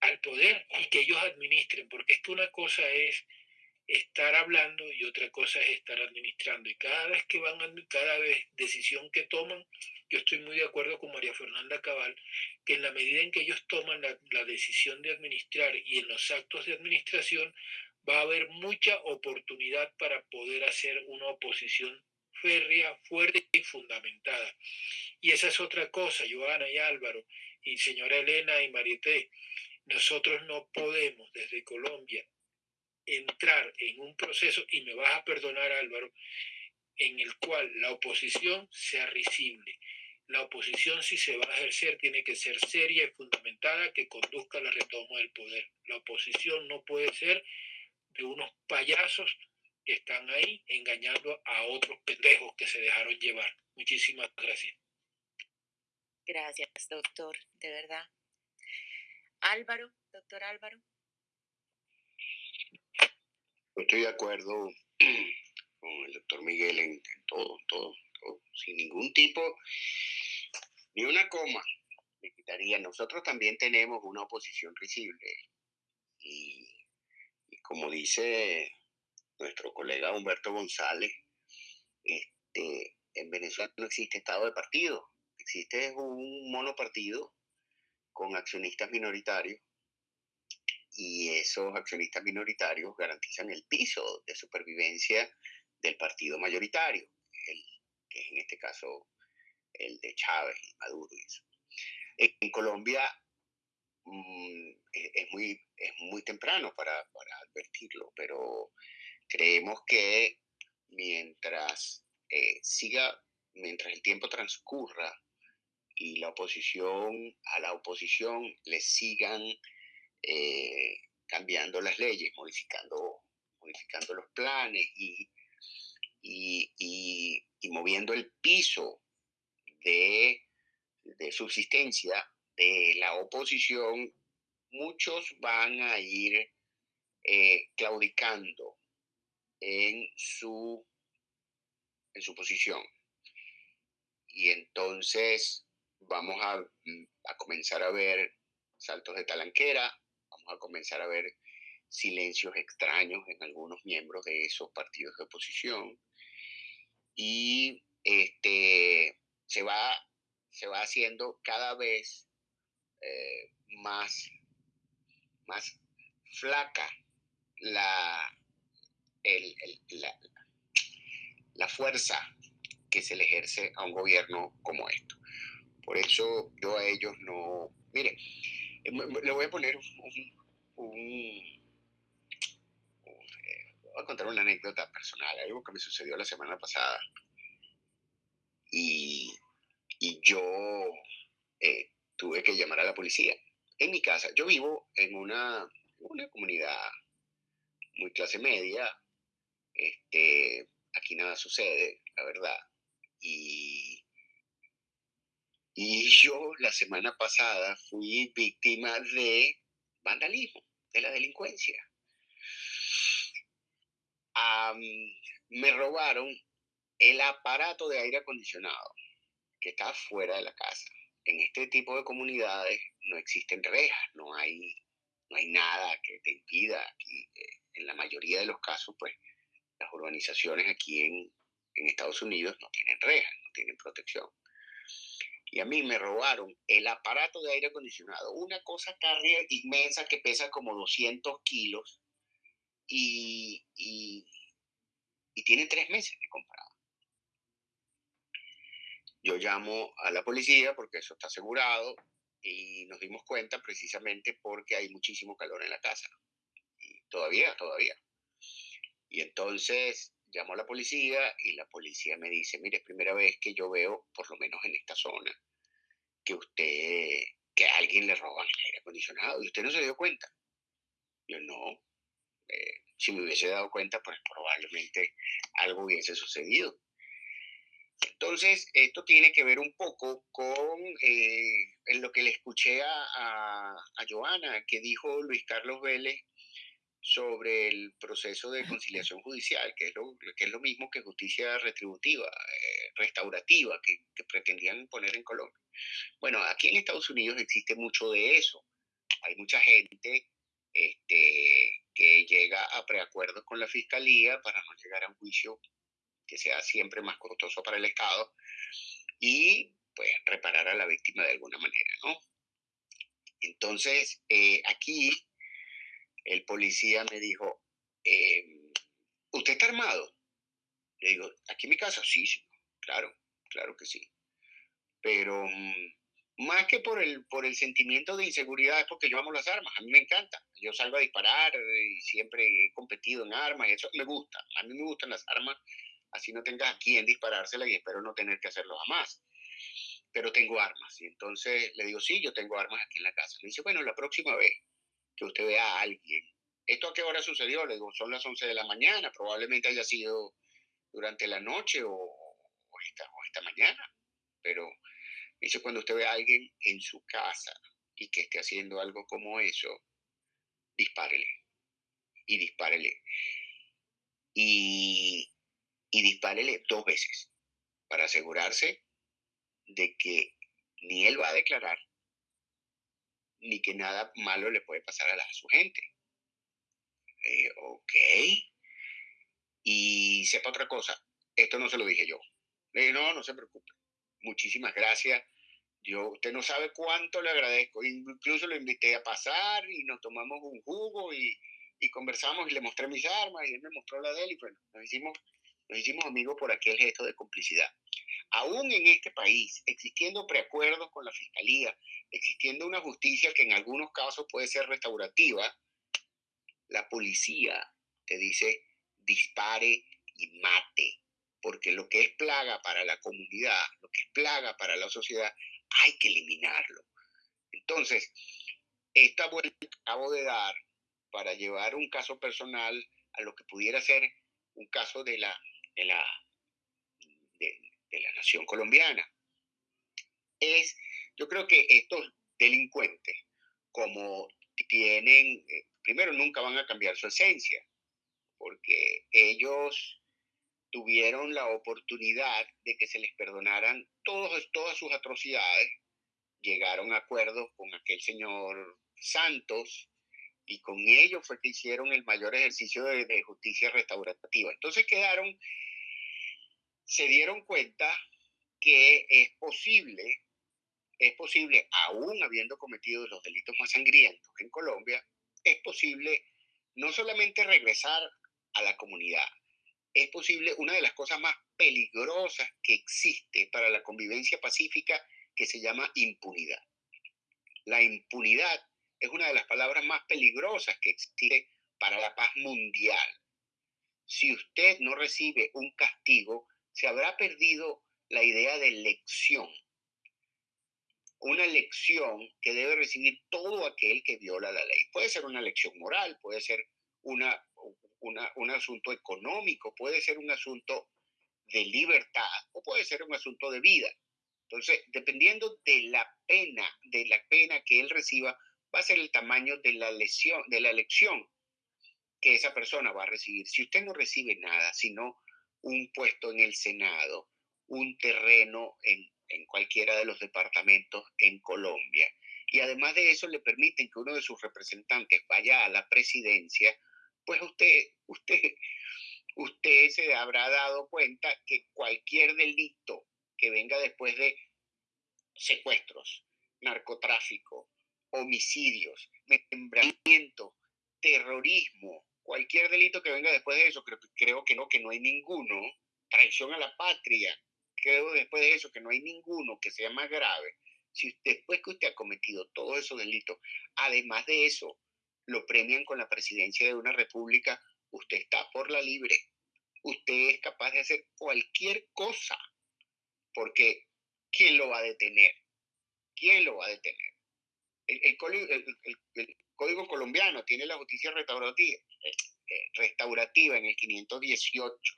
al poder y que ellos administren, porque es que una cosa es estar hablando y otra cosa es estar administrando. Y cada vez que van, cada vez decisión que toman, yo estoy muy de acuerdo con María Fernanda Cabal, que en la medida en que ellos toman la, la decisión de administrar y en los actos de administración, va a haber mucha oportunidad para poder hacer una oposición férrea, fuerte y fundamentada. Y esa es otra cosa, Joana y Álvaro, y señora Elena y Marité, nosotros no podemos desde Colombia entrar en un proceso, y me vas a perdonar Álvaro, en el cual la oposición sea risible. La oposición, si se va a ejercer, tiene que ser seria y fundamentada que conduzca a la retoma del poder. La oposición no puede ser de unos payasos que están ahí engañando a otros pendejos que se dejaron llevar. Muchísimas gracias. Gracias, doctor, de verdad. Álvaro, doctor Álvaro. Estoy de acuerdo con el doctor Miguel en, todo, todo, todo, sin ningún tipo, ni una coma me quitaría. Nosotros también tenemos una oposición risible y, como dice nuestro colega Humberto González, este, en Venezuela no existe estado de partido, existe un monopartido con accionistas minoritarios y esos accionistas minoritarios garantizan el piso de supervivencia del partido mayoritario, el, que es en este caso el de Chávez y Maduro. Y. En, Colombia mm, e, es, muy, es muy temprano para, para, advertirlo, pero creemos que mientras eh, siga, mientras el tiempo transcurra y la oposición, a la oposición le sigan eh, cambiando las leyes, modificando, modificando los planes y, y, moviendo el piso de, de subsistencia de la oposición, muchos van a ir eh, claudicando en su, en su posición. Y entonces vamos a, a comenzar a ver saltos de talanquera, a comenzar a ver silencios extraños en algunos miembros de esos partidos de oposición y este, se, va, se va haciendo cada vez eh, más, más flaca la, la, la fuerza que se le ejerce a un gobierno como esto. Por eso yo a ellos no... Mire, eh, le voy a poner un, eh, voy a contar una anécdota personal, algo que me sucedió la semana pasada. Y, y yo eh, tuve que llamar a la policía. En mi casa, yo vivo en una, una comunidad muy clase media. Este, aquí nada sucede, la verdad. Y y yo la semana pasada fui víctima de vandalismo, de la delincuencia. me robaron el aparato de aire acondicionado que está fuera de la casa. en este tipo de comunidades no existen rejas, no hay, no hay nada que te impida. Eh, en la mayoría de los casos, pues las urbanizaciones aquí en, en Estados Unidos no tienen rejas, no tienen protección. Y a mí me robaron el aparato de aire acondicionado, una cosa carrier inmensa que pesa como 200 kilos y tiene tres meses de comprado. Yo llamo a la policía porque eso está asegurado y nos dimos cuenta precisamente porque hay muchísimo calor en la casa. Y todavía, todavía. Y entonces llamo a la policía y la policía me dice, mire, es primera vez que yo veo, por lo menos en esta zona, que usted, que a alguien le roban el aire acondicionado y usted no se dio cuenta. Yo no. Eh, si me hubiese dado cuenta, pues probablemente algo hubiese sucedido. Entonces, esto tiene que ver un poco con eh, lo que le escuché a, a, a, Joana, que dijo Luis Carlos Vélez sobre el proceso de conciliación judicial, que es lo, que es lo mismo que justicia retributiva, eh, restaurativa, que, que pretendían poner en Colombia. Bueno, aquí en Estados Unidos existe mucho de eso. Hay mucha gente este, que llega a preacuerdos con la fiscalía para no llegar a un juicio que sea siempre más costoso para el Estado y pues reparar a la víctima de alguna manera, ¿no? Entonces, eh, aquí el policía me dijo, eh, ¿usted está armado? Le digo, ¿aquí en mi casa? Sí, claro, claro que sí. Pero mm, más que por el, por el sentimiento de inseguridad es porque yo amo las armas, a mí me encanta. Yo salgo a disparar y siempre he competido en armas y eso me gusta. A mí me gustan las armas así no tengas a quién disparársela y espero no tener que hacerlo jamás. Pero tengo armas. Y entonces le digo, sí, yo tengo armas aquí en la casa. Me dice, bueno, la próxima vez que usted vea a alguien, ¿esto a qué hora sucedió? Le digo, son las 11 de la mañana, probablemente haya sido durante la noche o, o, esta, mañana. Pero dice, cuando usted ve a alguien en su casa y que esté haciendo algo como eso, dispárele. Y dispárele. Y, y dispárele dos veces para asegurarse de que ni él va a declarar ni que nada malo le puede pasar a, la, a su gente. Eh, ok. Y sepa otra cosa, esto no se lo dije yo. Le dije, no, no se preocupe. Muchísimas gracias. Yo, usted no sabe cuánto le agradezco. Incluso lo invité a pasar y nos tomamos un jugo y, y conversamos y le mostré mis armas y él me mostró la de él y bueno, nos hicimos nos hicimos amigos por aquel gesto de complicidad. Aún en este país, existiendo preacuerdos con la fiscalía, existiendo una justicia que en algunos casos puede ser restaurativa, la policía te dice dispare y mate, porque lo que es plaga para la comunidad, lo que es plaga para la sociedad, hay que eliminarlo. Entonces, esta vuelta que acabo de dar para llevar un caso personal a lo que pudiera ser un caso de la de la, de, la nación colombiana. Es, yo creo que estos delincuentes, como tienen, eh, primero nunca van a cambiar su esencia, porque ellos tuvieron la oportunidad de que se les perdonaran todos, todas sus atrocidades, llegaron a acuerdos con aquel señor Santos y con ellos fue que hicieron el mayor ejercicio de justicia restaurativa. Entonces quedaron se dieron cuenta que es posible, es posible, aún habiendo cometido los delitos más sangrientos en Colombia, es posible no solamente regresar a la comunidad, es posible una de las cosas más peligrosas que existe para la convivencia pacífica que se llama impunidad. La impunidad es una de las palabras más peligrosas que existe para la paz mundial. Si usted no recibe un castigo, se habrá perdido la idea de lección. Una lección que debe recibir todo aquel que viola la ley. Puede ser una lección moral, puede ser una, un asunto económico, puede ser un asunto de libertad o puede ser un asunto de vida. Entonces, dependiendo de la pena, de la pena que él reciba, va a ser el tamaño de la lesión, de la lección que esa persona va a recibir. Si usted no recibe nada, sino un puesto en el Senado, un terreno en en cualquiera de los departamentos en Colombia. Y además de eso le permiten que uno de sus representantes vaya a la presidencia, pues usted, usted, usted se habrá dado cuenta que cualquier delito que venga después de secuestros, narcotráfico, homicidios, membramiento, terrorismo, cualquier delito que venga después de eso, creo, creo que no, que no hay ninguno, traición a la patria, creo después de eso que no hay ninguno que sea más grave. Si después que usted ha cometido todos esos delitos, además de eso, lo premian con la presidencia de una república, usted está por la libre. Usted es capaz de hacer cualquier cosa, porque ¿quién lo va a detener? ¿Quién lo va a detener? El, Código Colombiano tiene la justicia restaurativa, restaurativa en el 518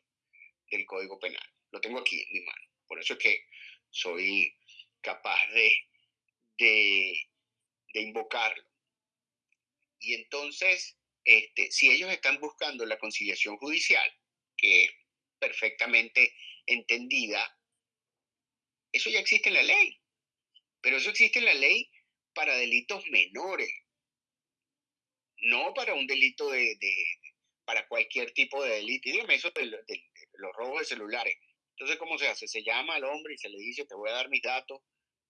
del Código Penal. Lo tengo aquí en mi mano. Por eso es que soy capaz de, de, invocarlo. Y entonces, este, si ellos están buscando la conciliación judicial, que es perfectamente entendida, eso ya existe en la ley. Pero eso existe en la ley para delitos menores, no para un delito de, para cualquier tipo de delito. Y dígame eso de, los robos de celulares. Entonces, ¿cómo se hace? Se llama al hombre y se le dice, te voy a dar mis datos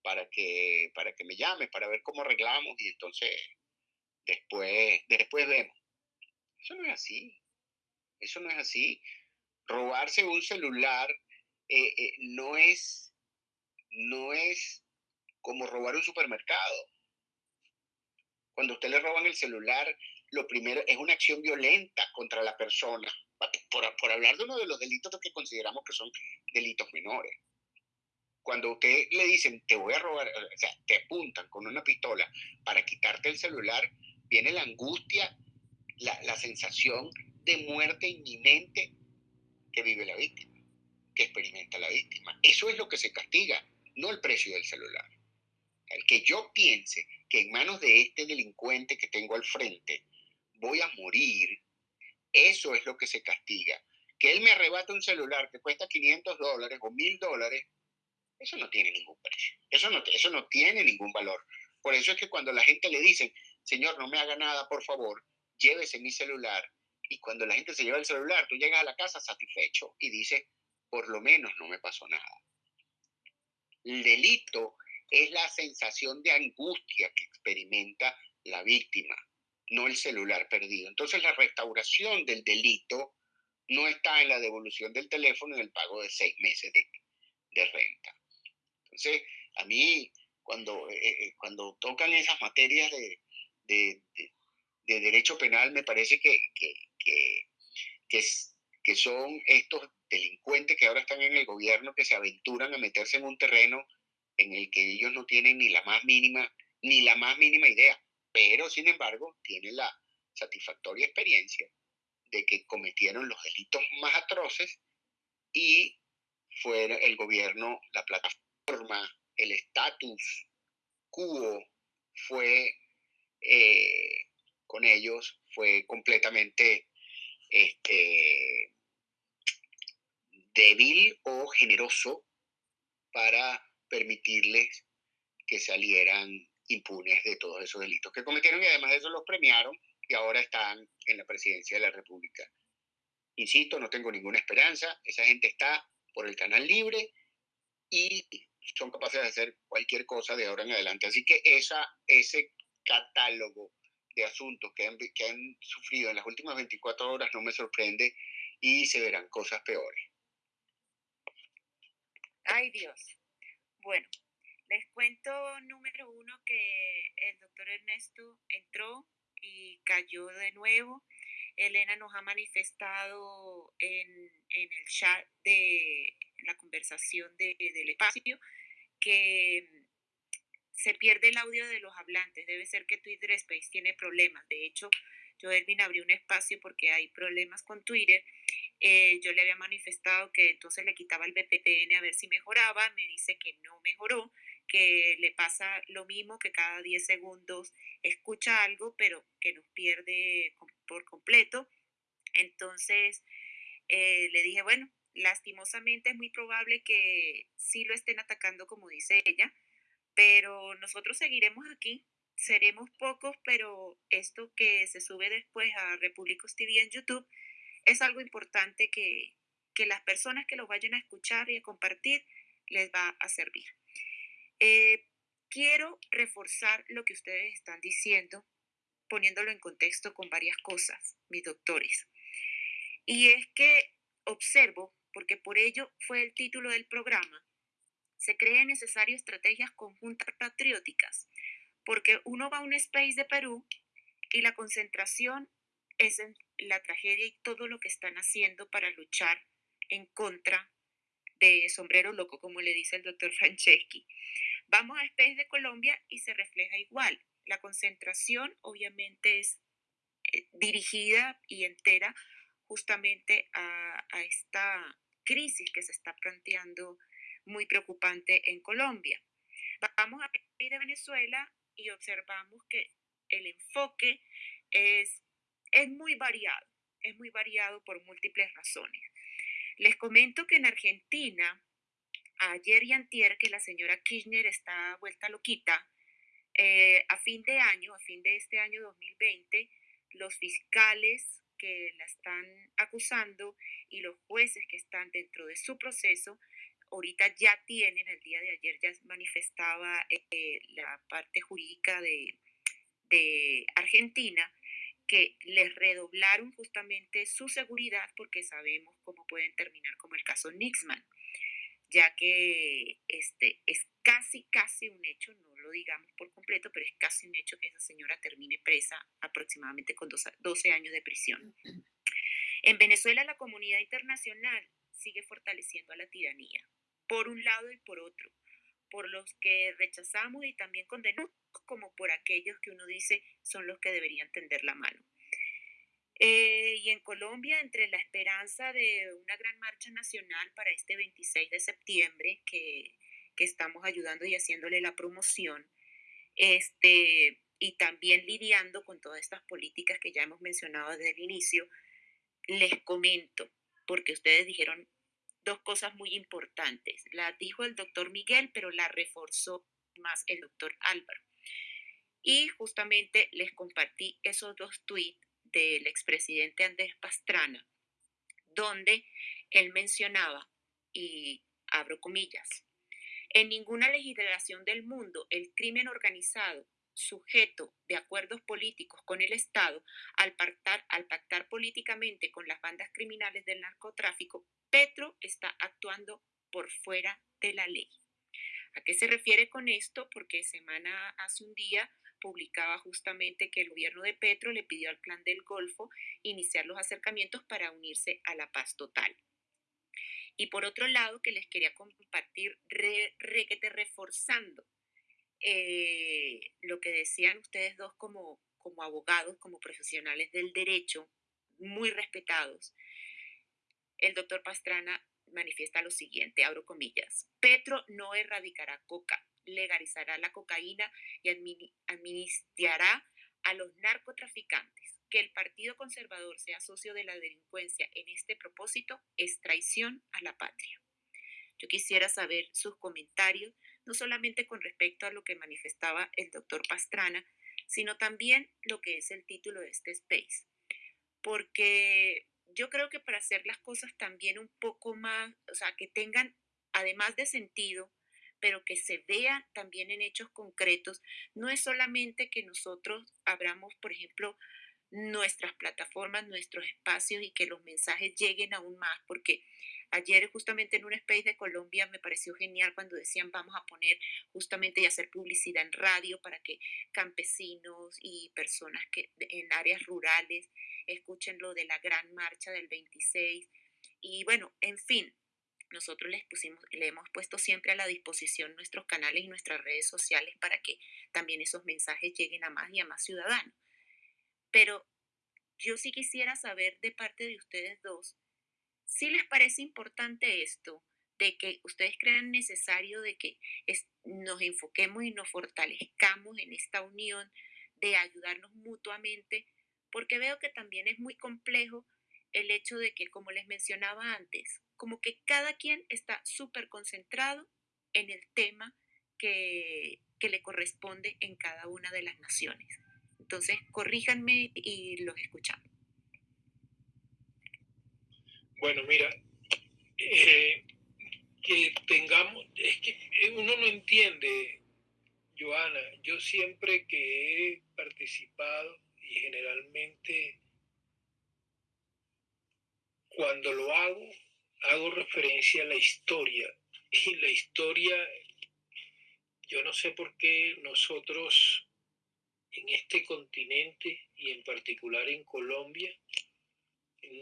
para que, para que me llames, para ver cómo arreglamos y entonces después, después vemos. Eso no es así. Eso no es así. Robarse un celular eh, eh, no es, no es como robar un supermercado. Cuando usted le roban el celular, lo primero es una acción violenta contra la persona por, hablar de uno de los delitos que consideramos que son delitos menores. Cuando usted le dicen, te voy a robar, o sea, te apuntan con una pistola para quitarte el celular, viene la angustia, la, la sensación de muerte inminente que vive la víctima, que experimenta la víctima. Eso es lo que se castiga, no el precio del celular. El que yo piense que en manos de este delincuente que tengo al frente voy a morir eso es lo que se castiga. Que él me arrebate un celular que cuesta 500 dólares o 1000 dólares, eso no tiene ningún precio. Eso no, eso no tiene ningún valor. Por eso es que cuando la gente le dice, Señor, no me haga nada, por favor, llévese mi celular. Y cuando la gente se lleva el celular, tú llegas a la casa satisfecho y dices, por lo menos no me pasó nada. El delito es la sensación de angustia que experimenta la víctima no el celular perdido. Entonces la restauración del delito no está en la devolución del teléfono y en el pago de seis meses de, renta. Entonces, a mí, cuando, eh, eh, cuando tocan esas materias de, derecho penal, me parece que, que, que, son estos delincuentes que ahora están en el gobierno que se aventuran a meterse en un terreno en el que ellos no tienen ni la más mínima, ni la más mínima idea pero sin embargo tiene la satisfactoria experiencia de que cometieron los delitos más atroces y fue el gobierno, la plataforma, el estatus quo fue eh, con ellos, fue completamente este, débil o generoso para permitirles que salieran impunes de todos esos delitos que cometieron y además de eso los premiaron y ahora están en la presidencia de la República. Insisto, no tengo ninguna esperanza, esa gente está por el canal libre y son capaces de hacer cualquier cosa de ahora en adelante. Así que esa, ese catálogo de asuntos que han, que han sufrido en las últimas 24 horas no me sorprende y se verán cosas peores. Ay Dios. Bueno, les cuento número uno que el doctor Ernesto entró y cayó de nuevo. Elena nos ha manifestado en, el chat de la conversación del espacio que se pierde el audio de los hablantes. Debe ser que Twitter Space tiene problemas. De hecho, yo, Elvin, abrí un espacio porque hay problemas con Twitter. Eh, yo le había manifestado que entonces le quitaba el VPN a ver si mejoraba. Me dice que no mejoró que le pasa lo mismo, que cada 10 segundos escucha algo, pero que nos pierde por completo. Entonces eh, le dije, bueno, lastimosamente es muy probable que sí lo estén atacando como dice ella, pero nosotros seguiremos aquí, seremos pocos, pero esto que se sube después a Repúblicos TV en YouTube es algo importante que, que las personas que lo vayan a escuchar y a compartir les va a servir. Eh, quiero reforzar lo que ustedes están diciendo, poniéndolo en contexto con varias cosas, mis doctores. Y es que observo, porque por ello fue el título del programa, se cree necesario estrategias conjuntas patrióticas, porque uno va a un space de Perú y la concentración es en la tragedia y todo lo que están haciendo para luchar en contra de sombrero loco, como le dice el doctor Franceschi. Vamos a Space de Colombia y se refleja igual. La concentración obviamente es eh, dirigida y entera justamente a, a, esta crisis que se está planteando muy preocupante en Colombia. Vamos a Space de Venezuela y observamos que el enfoque es, es muy variado, es muy variado por múltiples razones. Les comento que en Argentina, ayer y antier, que la señora Kirchner está vuelta loquita, eh, a fin de año, a fin de este año 2020, los fiscales que la están acusando y los jueces que están dentro de su proceso, ahorita ya tienen, el día de ayer ya manifestaba eh, la parte jurídica de, de Argentina, que les redoblaron justamente su seguridad porque sabemos cómo pueden terminar como el caso Nixman, ya que este, es casi, casi un hecho, no lo digamos por completo, pero es casi un hecho que esa señora termine presa aproximadamente con 12 años de prisión. En Venezuela la comunidad internacional sigue fortaleciendo a la tiranía, por un lado y por otro, por los que rechazamos y también condenamos como por aquellos que uno dice son los que deberían tender la mano. Eh, y en Colombia, entre la esperanza de una gran marcha nacional para este 26 de septiembre, que, que estamos ayudando y haciéndole la promoción, este, y también lidiando con todas estas políticas que ya hemos mencionado desde el inicio, les comento, porque ustedes dijeron dos cosas muy importantes. La dijo el doctor Miguel, pero la reforzó más el doctor Álvaro. Y justamente les compartí esos dos tweets del expresidente Andrés Pastrana, donde él mencionaba, y abro comillas, en ninguna legislación del mundo el crimen organizado sujeto de acuerdos políticos con el Estado al pactar, al pactar políticamente con las bandas criminales del narcotráfico, Petro está actuando por fuera de la ley. ¿A qué se refiere con esto? Porque semana hace un día publicaba justamente que el gobierno de Petro le pidió al Clan del Golfo iniciar los acercamientos para unirse a la paz total. Y por otro lado, que les quería compartir, re, reforzando eh, lo que decían ustedes dos como, como abogados, como profesionales del derecho, muy respetados. El doctor Pastrana manifiesta lo siguiente, abro comillas, Petro no erradicará coca, legalizará la cocaína y administrará a los narcotraficantes. Que el Partido Conservador sea socio de la delincuencia en este propósito es traición a la patria. Yo quisiera saber sus comentarios, no solamente con respecto a lo que manifestaba el doctor Pastrana, sino también lo que es el título de este space. Porque yo creo que para hacer las cosas también un poco más, o sea, que tengan, además de sentido, pero que se vea también en hechos concretos. No es solamente que nosotros abramos, por ejemplo, nuestras plataformas, nuestros espacios y que los mensajes lleguen aún más, porque ayer justamente en un space de Colombia me pareció genial cuando decían vamos a poner justamente y hacer publicidad en radio para que campesinos y personas que en áreas rurales escuchen lo de la gran marcha del 26 y bueno, en fin, nosotros les pusimos, le hemos puesto siempre a la disposición nuestros canales y nuestras redes sociales para que también esos mensajes lleguen a más y a más ciudadanos. Pero yo sí quisiera saber de parte de ustedes dos, si les parece importante esto, de que ustedes crean necesario de que nos enfoquemos y nos fortalezcamos en esta unión, de ayudarnos mutuamente, porque veo que también es muy complejo el hecho de que, como les mencionaba antes, como que cada quien está súper concentrado en el tema que, que le corresponde en cada una de las naciones. Entonces, corríjanme y los escuchamos. Bueno, mira, eh, que tengamos, es que uno no entiende, Joana, yo siempre que he participado y generalmente cuando lo hago, hago referencia a la historia. Y la historia, yo no sé por qué nosotros en este continente y en particular en Colombia,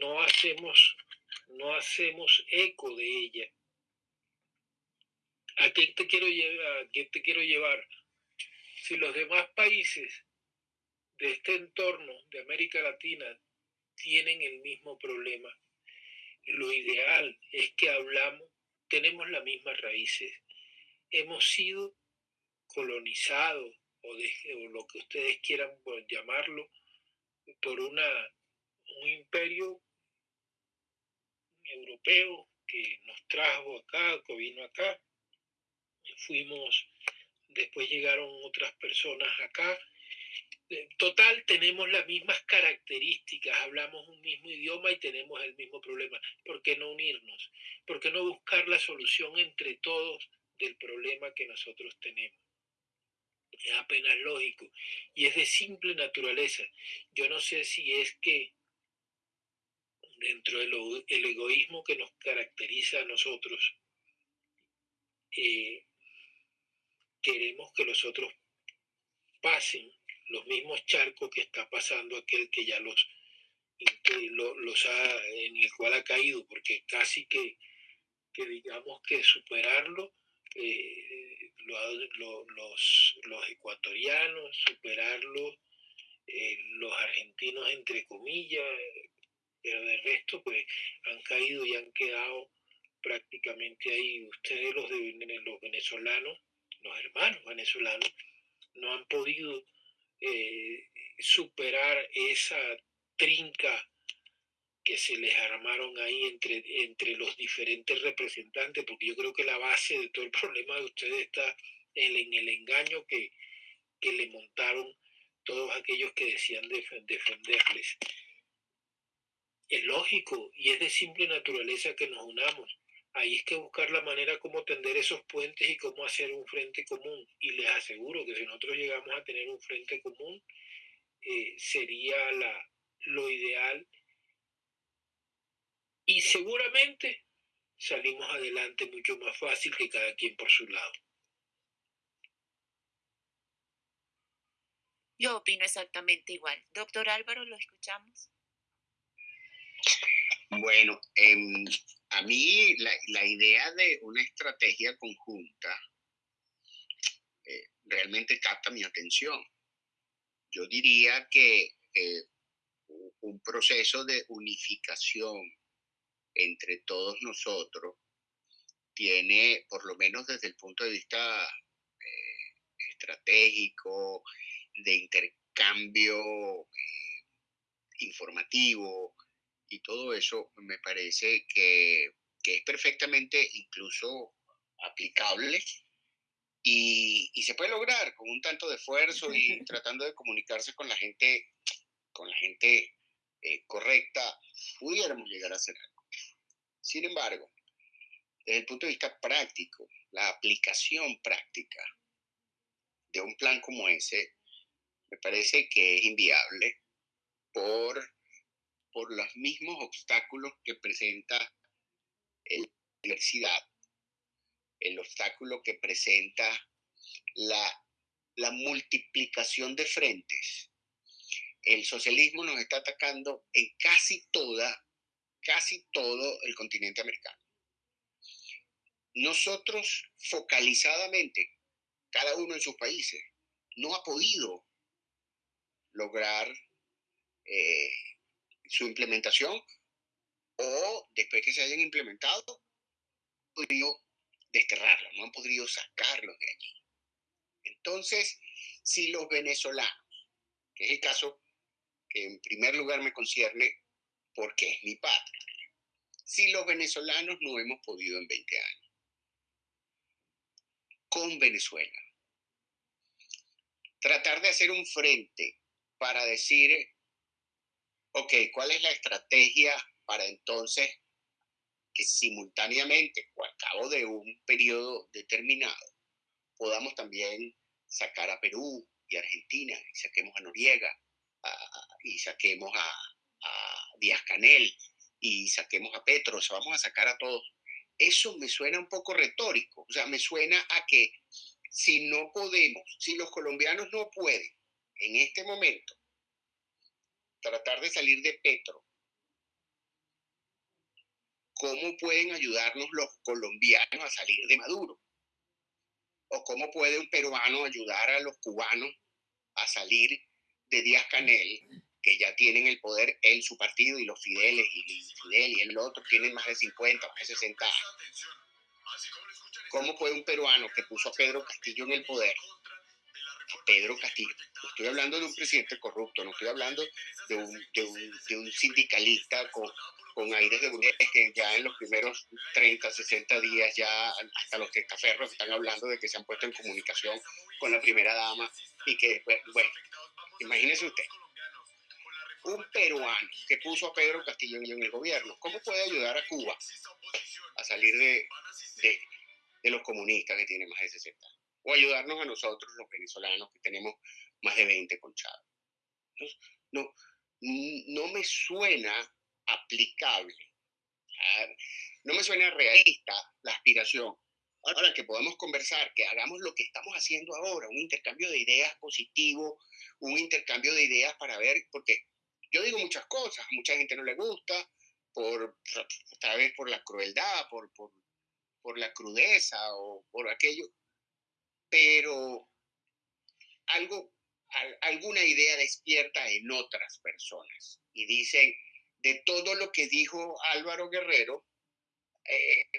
no hacemos, no hacemos eco de ella. ¿A qué te quiero llevar? ¿A qué te quiero llevar? Si los demás países de este entorno de América Latina tienen el mismo problema, lo ideal es que hablamos, tenemos las mismas raíces. Hemos sido colonizados o, lo que ustedes quieran llamarlo por una, un imperio europeo que nos trajo acá, que vino acá. Fuimos, después llegaron otras personas acá total tenemos las mismas características, hablamos un mismo idioma y tenemos el mismo problema. ¿Por qué no unirnos? ¿Por qué no buscar la solución entre todos del problema que nosotros tenemos? Es apenas lógico y es de simple naturaleza. Yo no sé si es que dentro del egoísmo que nos caracteriza a nosotros, eh, queremos que los otros pasen los mismos charcos que está pasando aquel que ya los, los ha, en el cual ha caído, porque casi que, que digamos que superarlo, eh, los, los, ecuatorianos, superarlo, eh, los argentinos entre comillas, pero de resto pues han caído y han quedado prácticamente ahí. Ustedes los, de, los venezolanos, los hermanos venezolanos, no han podido eh, superar esa trinca que se les armaron ahí entre, entre los diferentes representantes, porque yo creo que la base de todo el problema de ustedes está en, el engaño que, que, le montaron todos aquellos que decían defenderles. Es lógico y es de simple naturaleza que nos unamos. Ahí es que buscar la manera como tender esos puentes y cómo hacer un frente común. Y les aseguro que si nosotros llegamos a tener un frente común, eh, sería la, lo ideal. Y seguramente salimos adelante mucho más fácil que cada quien por su lado. Yo opino exactamente igual. Doctor Álvaro, ¿lo escuchamos? Bueno, eh, a mí la, idea de una estrategia conjunta eh, realmente capta mi atención. Yo diría que eh, un proceso de unificación entre todos nosotros tiene, por lo menos desde el punto de vista eh, estratégico, de intercambio informativo, y todo eso me parece que, es perfectamente incluso aplicable y, se puede lograr con un tanto de esfuerzo y tratando de comunicarse con la gente, con la gente eh, correcta, pudiéramos llegar a hacer algo. Sin embargo, desde el punto de vista práctico, la aplicación práctica de un plan como ese me parece que es inviable por por los mismos obstáculos que presenta la universidad, el obstáculo que presenta la, la multiplicación de frentes. El socialismo nos está atacando en casi toda, casi todo el continente americano. Nosotros focalizadamente, cada uno en sus países, no ha podido lograr eh, su implementación o después que se hayan implementado, han podido desterrarlos, no han podido sacarlos de allí. Entonces, si los venezolanos, que es el caso que en primer lugar me concierne porque es mi patria, si los venezolanos no hemos podido en 20 años? Con Venezuela. Tratar de hacer un frente para decir, ok, ¿cuál es la estrategia para entonces que simultáneamente o al cabo de un periodo determinado podamos también sacar a Perú y Argentina y saquemos a Noriega y saquemos a, a Díaz Canel y saquemos a Petro, o sea, vamos a sacar a todos. Eso me suena un poco retórico, o sea, me suena a que si no podemos, si los colombianos no pueden en este momento tratar de salir de Petro, ¿cómo pueden ayudarnos los colombianos a salir de Maduro? ¿O cómo puede un peruano ayudar a los cubanos a salir de Díaz Canel que ya tienen el poder en su partido y los Fideles y Fidel y el otro tienen más de 50, más de 60 años. ¿Cómo puede un peruano que puso a Pedro Castillo en el poder? Pedro Castillo. Estoy hablando de un presidente corrupto, no estoy hablando de un, de un, de un sindicalista con, con aires de que ya en los primeros 30, 60 días ya hasta los testaferros están hablando de que se han puesto en comunicación con la primera dama y que, bueno, imagínese usted, un peruano que puso a Pedro Castillo en el gobierno, ¿cómo puede ayudar a Cuba a salir de, de, los comunistas que tienen más de 60 O ayudarnos a nosotros, los venezolanos, que tenemos más de 20 conchados. No, no, me suena aplicable, no me suena realista la aspiración. Ahora que podamos conversar, que hagamos lo que estamos haciendo ahora, un intercambio de ideas positivo, un intercambio de ideas para ver, porque yo digo muchas cosas, a mucha gente no le gusta, por, tal vez por la crueldad, por, por, por la crudeza o por aquello, pero algo, alguna idea despierta en otras personas y dicen, de todo lo que dijo Álvaro Guerrero, eh,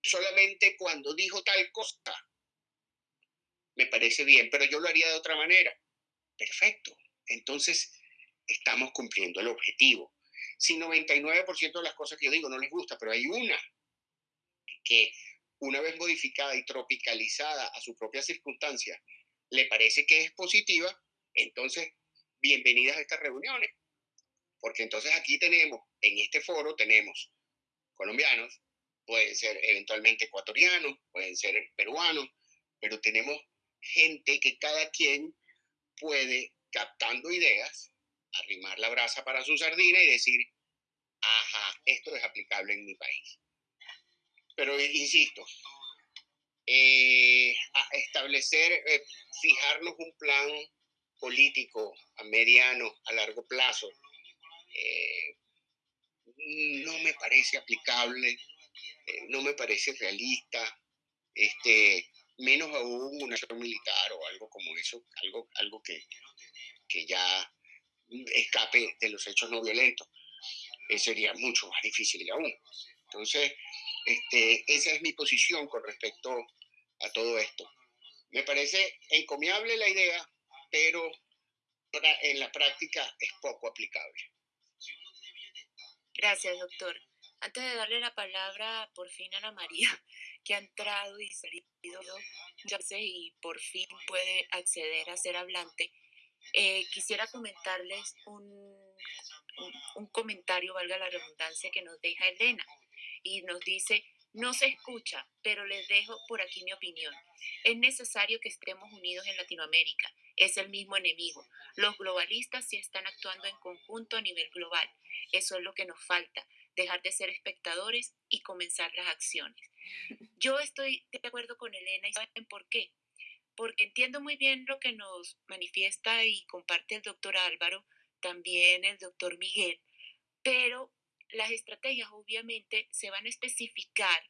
solamente cuando dijo tal cosa, me parece bien, pero yo lo haría de otra manera. Perfecto. Entonces, estamos cumpliendo el objetivo. Si 99% de las cosas que yo digo no les gusta, pero hay una que una vez modificada y tropicalizada a su propia circunstancia, le parece que es positiva, entonces bienvenidas a estas reuniones. Porque entonces aquí tenemos, en este foro tenemos colombianos, pueden ser eventualmente ecuatorianos, pueden ser peruanos, pero tenemos gente que cada quien puede, captando ideas, arrimar la brasa para su sardina y decir, ajá, esto es aplicable en mi país. Pero insisto, eh, establecer, eh, fijarnos un plan político a mediano, a largo plazo, eh, no me parece aplicable, no me parece realista, este, menos aún una acción militar o algo como eso, algo, algo que, que ya escape de los hechos no violentos. Sería mucho más difícil aún. Entonces, este, esa es mi posición con respecto a todo esto. Me parece encomiable la idea, pero en la práctica es poco aplicable. Gracias, doctor. Antes de darle la palabra por fin a Ana María, que ha entrado y salido y por fin puede acceder a ser hablante, eh, quisiera comentarles un, un, comentario, valga la redundancia, que nos deja Elena y nos dice, no se escucha, pero les dejo por aquí mi opinión. Es necesario que estemos unidos en Latinoamérica. Es el mismo enemigo. Los globalistas sí están actuando en conjunto a nivel global. Eso es lo que nos falta, dejar de ser espectadores y comenzar las acciones. Yo estoy de acuerdo con Elena y saben por qué porque entiendo muy bien lo que nos manifiesta y comparte el doctor Álvaro, también el doctor Miguel, pero las estrategias obviamente se van a especificar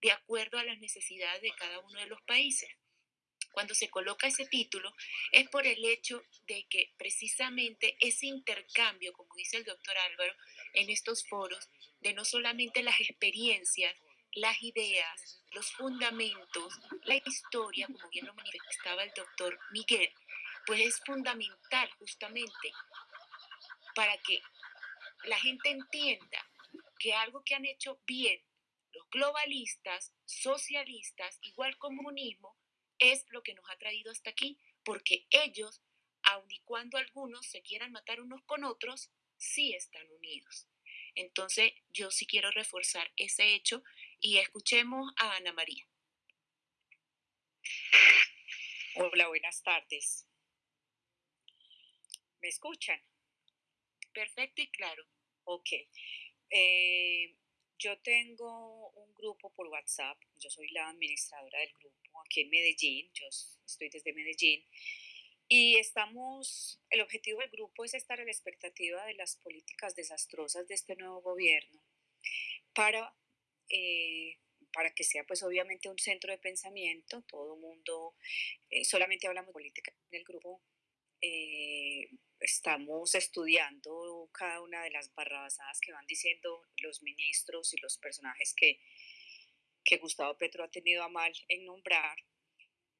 de acuerdo a las necesidades de cada uno de los países. Cuando se coloca ese título es por el hecho de que precisamente ese intercambio, como dice el doctor Álvaro, en estos foros, de no solamente las experiencias, las ideas, los fundamentos, la historia, como bien lo manifestaba el doctor Miguel, pues es fundamental justamente para que la gente entienda que algo que han hecho bien los globalistas, socialistas, igual comunismo, es lo que nos ha traído hasta aquí, porque ellos, aun y cuando algunos se quieran matar unos con otros, sí están unidos. Entonces, yo sí quiero reforzar ese hecho y escuchemos a Ana María. Hola, buenas tardes. ¿Me escuchan? Perfecto y claro. Ok. Eh, yo tengo un grupo por WhatsApp, yo soy la administradora del grupo aquí en Medellín, yo estoy desde Medellín, y estamos, el objetivo del grupo es estar a la expectativa de las políticas desastrosas de este nuevo gobierno para, eh, para que sea pues obviamente un centro de pensamiento, todo mundo, eh, solamente hablamos de política en el grupo, eh, estamos estudiando cada una de las barrabasadas que van diciendo los ministros y los personajes que, que Gustavo Petro ha tenido a mal en nombrar.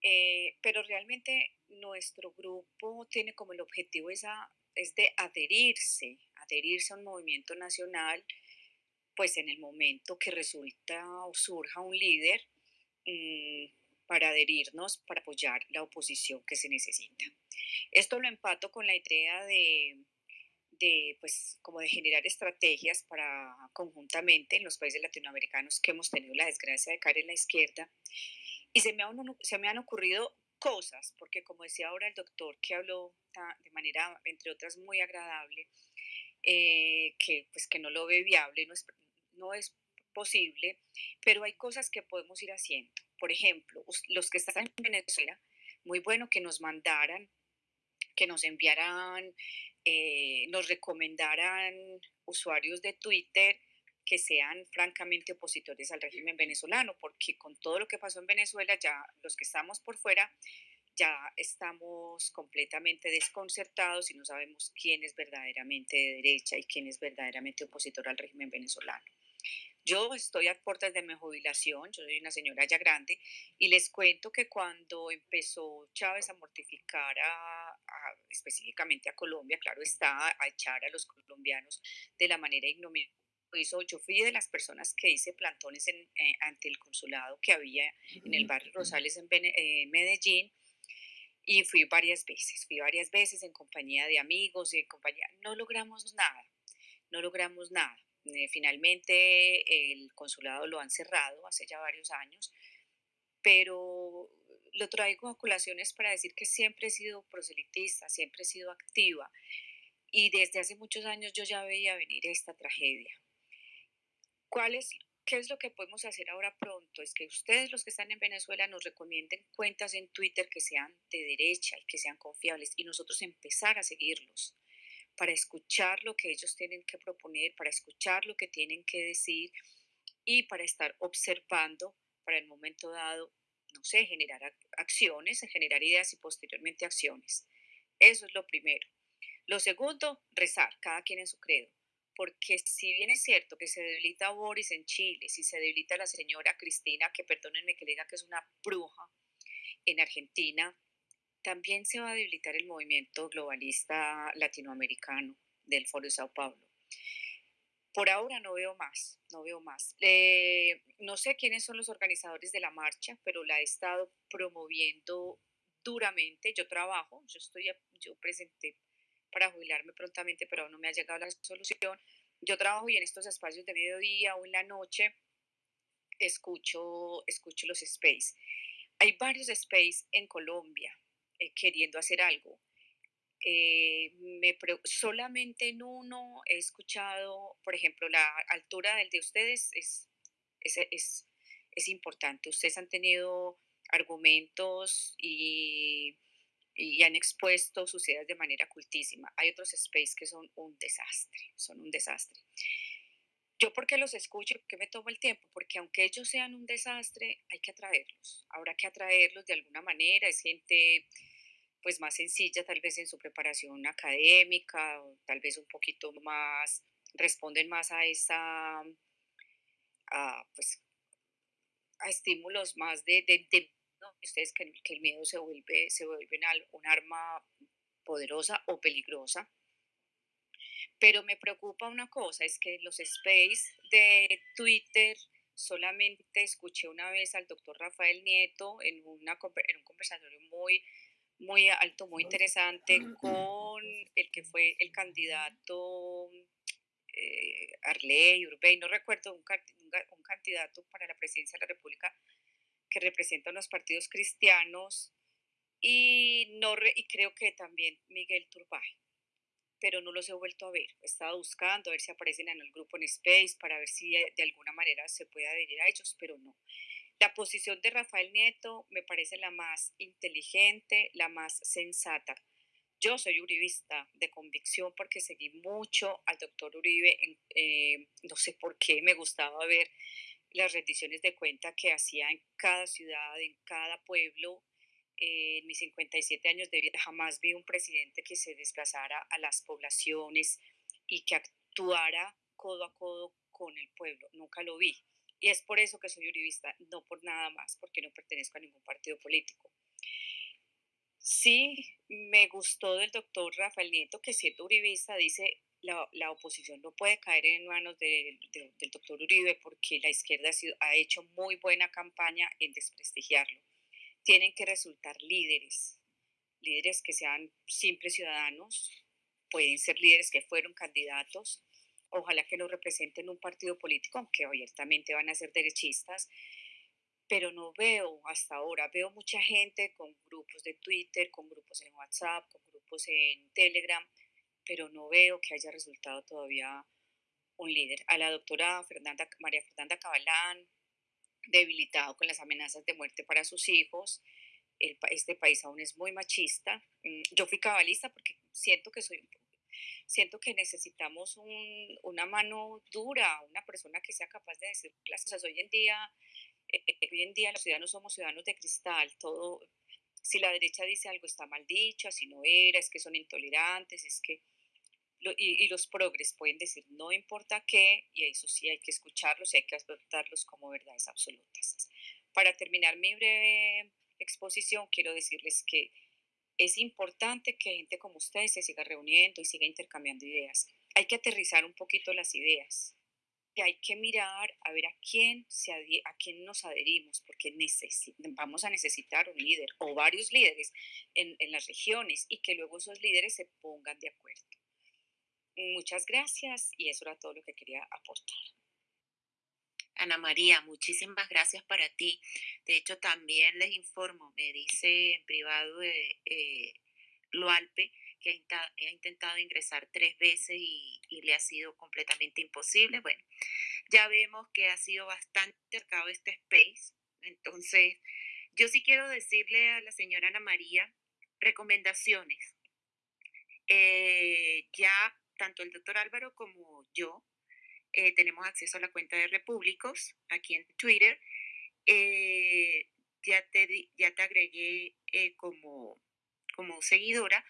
Eh, pero realmente nuestro grupo tiene como el objetivo esa, es de adherirse, adherirse a un movimiento nacional, pues en el momento que resulta o surja un líder mm, para adherirnos, para apoyar la oposición que se necesita. Esto lo empato con la idea de, pues, como de generar estrategias para conjuntamente en los países latinoamericanos que hemos tenido la desgracia de caer en la izquierda. Y se me, han, se me han ocurrido cosas, porque como decía ahora el doctor que habló de manera, entre otras, muy agradable, eh, que, pues, que no lo ve viable, no es, no es posible, pero hay cosas que podemos ir haciendo. Por ejemplo, los que están en Venezuela, muy bueno que nos mandaran que nos enviaran, eh, nos recomendaran usuarios de Twitter que sean francamente opositores al régimen venezolano, porque con todo lo que pasó en Venezuela, ya los que estamos por fuera, ya estamos completamente desconcertados y no sabemos quién es verdaderamente de derecha y quién es verdaderamente opositor al régimen venezolano. Yo estoy a puertas de mi jubilación, yo soy una señora ya grande, y les cuento que cuando empezó Chávez a mortificar a, específicamente a Colombia, claro está, a echar a los colombianos de la manera ignominiosa yo fui de las personas que hice plantones eh, ante el consulado que había en el barrio Rosales en eh, Medellín y fui varias veces, fui varias veces en compañía de amigos y en compañía, no logramos nada, no logramos nada. Eh, finalmente el consulado lo han cerrado hace ya varios años, pero lo traigo a colaciones para decir que siempre he sido proselitista, siempre he sido activa y desde hace muchos años yo ya veía venir esta tragedia. ¿Cuál es, ¿Qué es lo que podemos hacer ahora pronto? Es que ustedes los que están en Venezuela nos recomienden cuentas en Twitter que sean de derecha y que sean confiables y nosotros empezar a seguirlos para escuchar lo que ellos tienen que proponer, para escuchar lo que tienen que decir y para estar observando para el momento dado, no sé, generar acciones, generar ideas y posteriormente acciones. Eso es lo primero. Lo segundo, rezar, cada quien en su credo. Porque si bien es cierto que se debilita Boris en Chile, si se debilita la señora Cristina, que perdónenme que le diga que es una bruja en Argentina, también se va a debilitar el movimiento globalista latinoamericano del Foro de Sao Paulo. Por ahora no veo más, no veo más. Eh, no sé quiénes son los organizadores de la marcha, pero la he estado promoviendo duramente. Yo trabajo, yo estoy, yo presenté para jubilarme prontamente, pero no me ha llegado la solución. Yo trabajo y en estos espacios de mediodía o en la noche escucho, escucho los space. Hay varios space en Colombia, eh, queriendo hacer algo. Eh, me, solamente en uno he escuchado, por ejemplo, la altura del de ustedes es, es, es, es importante. Ustedes han tenido argumentos y, y, han expuesto sus ideas de manera cultísima. Hay otros space que son un desastre, son un desastre. Yo porque los escucho, porque me tomo el tiempo, porque aunque ellos sean un desastre, hay que atraerlos. Habrá que atraerlos de alguna manera. Es gente pues más sencilla tal vez en su preparación académica, tal vez un poquito más, responden más a esa, a, pues, a estímulos más de, de, ustedes que, que, el miedo se vuelve, se vuelve un arma poderosa o peligrosa. Pero me preocupa una cosa, es que los space de Twitter solamente escuché una vez al doctor Rafael Nieto en, una, en un conversatorio muy, muy alto, muy interesante con el que fue el candidato eh, Arley, Urbey, no recuerdo, un, un, candidato para la presidencia de la República que representa a los partidos cristianos y, no y creo que también Miguel Turbay pero no los he vuelto a ver. He buscando a ver si aparecen en el grupo en Space para ver si de alguna manera se puede adherir a ellos, pero no. La posición de Rafael Nieto me parece la más inteligente, la más sensata. Yo soy uribista de convicción porque seguí mucho al doctor Uribe, eh, no sé por qué, me gustaba ver las rendiciones de cuenta que hacía en cada ciudad, en cada pueblo, en mis 57 años de vida jamás vi un presidente que se desplazara a las poblaciones y que actuara codo a codo con el pueblo. Nunca lo vi. Y es por eso que soy uribista, no por nada más, porque no pertenezco a ningún partido político. Sí, me gustó del doctor Rafael Nieto, que siendo uribista dice, la, la oposición no puede caer en manos del doctor Uribe porque la izquierda ha hecho muy buena campaña en desprestigiarlo tienen que resultar líderes, líderes que sean simples ciudadanos, pueden ser líderes que fueron candidatos, ojalá que no representen un partido político, aunque abiertamente van a ser derechistas, pero no veo hasta ahora, veo mucha gente con grupos de Twitter, con grupos en WhatsApp, con grupos en Telegram, pero no veo que haya resultado todavía un líder. A la doctora Fernanda, María Fernanda Cabalán, debilitado con las amenazas de muerte para sus hijos. este país aún es muy machista. Mm, yo fui cabalista porque siento que soy siento que necesitamos un, una mano dura, una persona que sea capaz de decir las cosas. Hoy en día, eh, hoy en día los ciudadanos somos ciudadanos de cristal. Todo, si la derecha dice algo está mal dicho, así no era, es que son intolerantes, es que y, los progres pueden decir no importa qué, y eso sí hay que escucharlos y hay que aceptarlos como verdades absolutas. Para terminar mi breve exposición, quiero decirles que es importante que gente como ustedes se siga reuniendo y siga intercambiando ideas. Hay que aterrizar un poquito las ideas. Y hay que mirar a ver a quién, se a quién nos adherimos, porque vamos a necesitar un líder o varios líderes en, en las regiones y que luego esos líderes se pongan de acuerdo. Muchas gracias y eso era todo lo que quería aportar. Ana María, muchísimas gracias para ti. De hecho, también les informo, me dice en privado de eh, Loalpe que ha, intentado ingresar tres veces y, le ha sido completamente imposible. Bueno, ya vemos que ha sido bastante cercado este space. Entonces, yo sí quiero decirle a la señora Ana María recomendaciones. Eh, ya tanto el doctor Álvaro como yo eh, tenemos acceso a la cuenta de Repúblicos aquí en Twitter. Eh, ya, te, ya te agregué eh, como, como seguidora.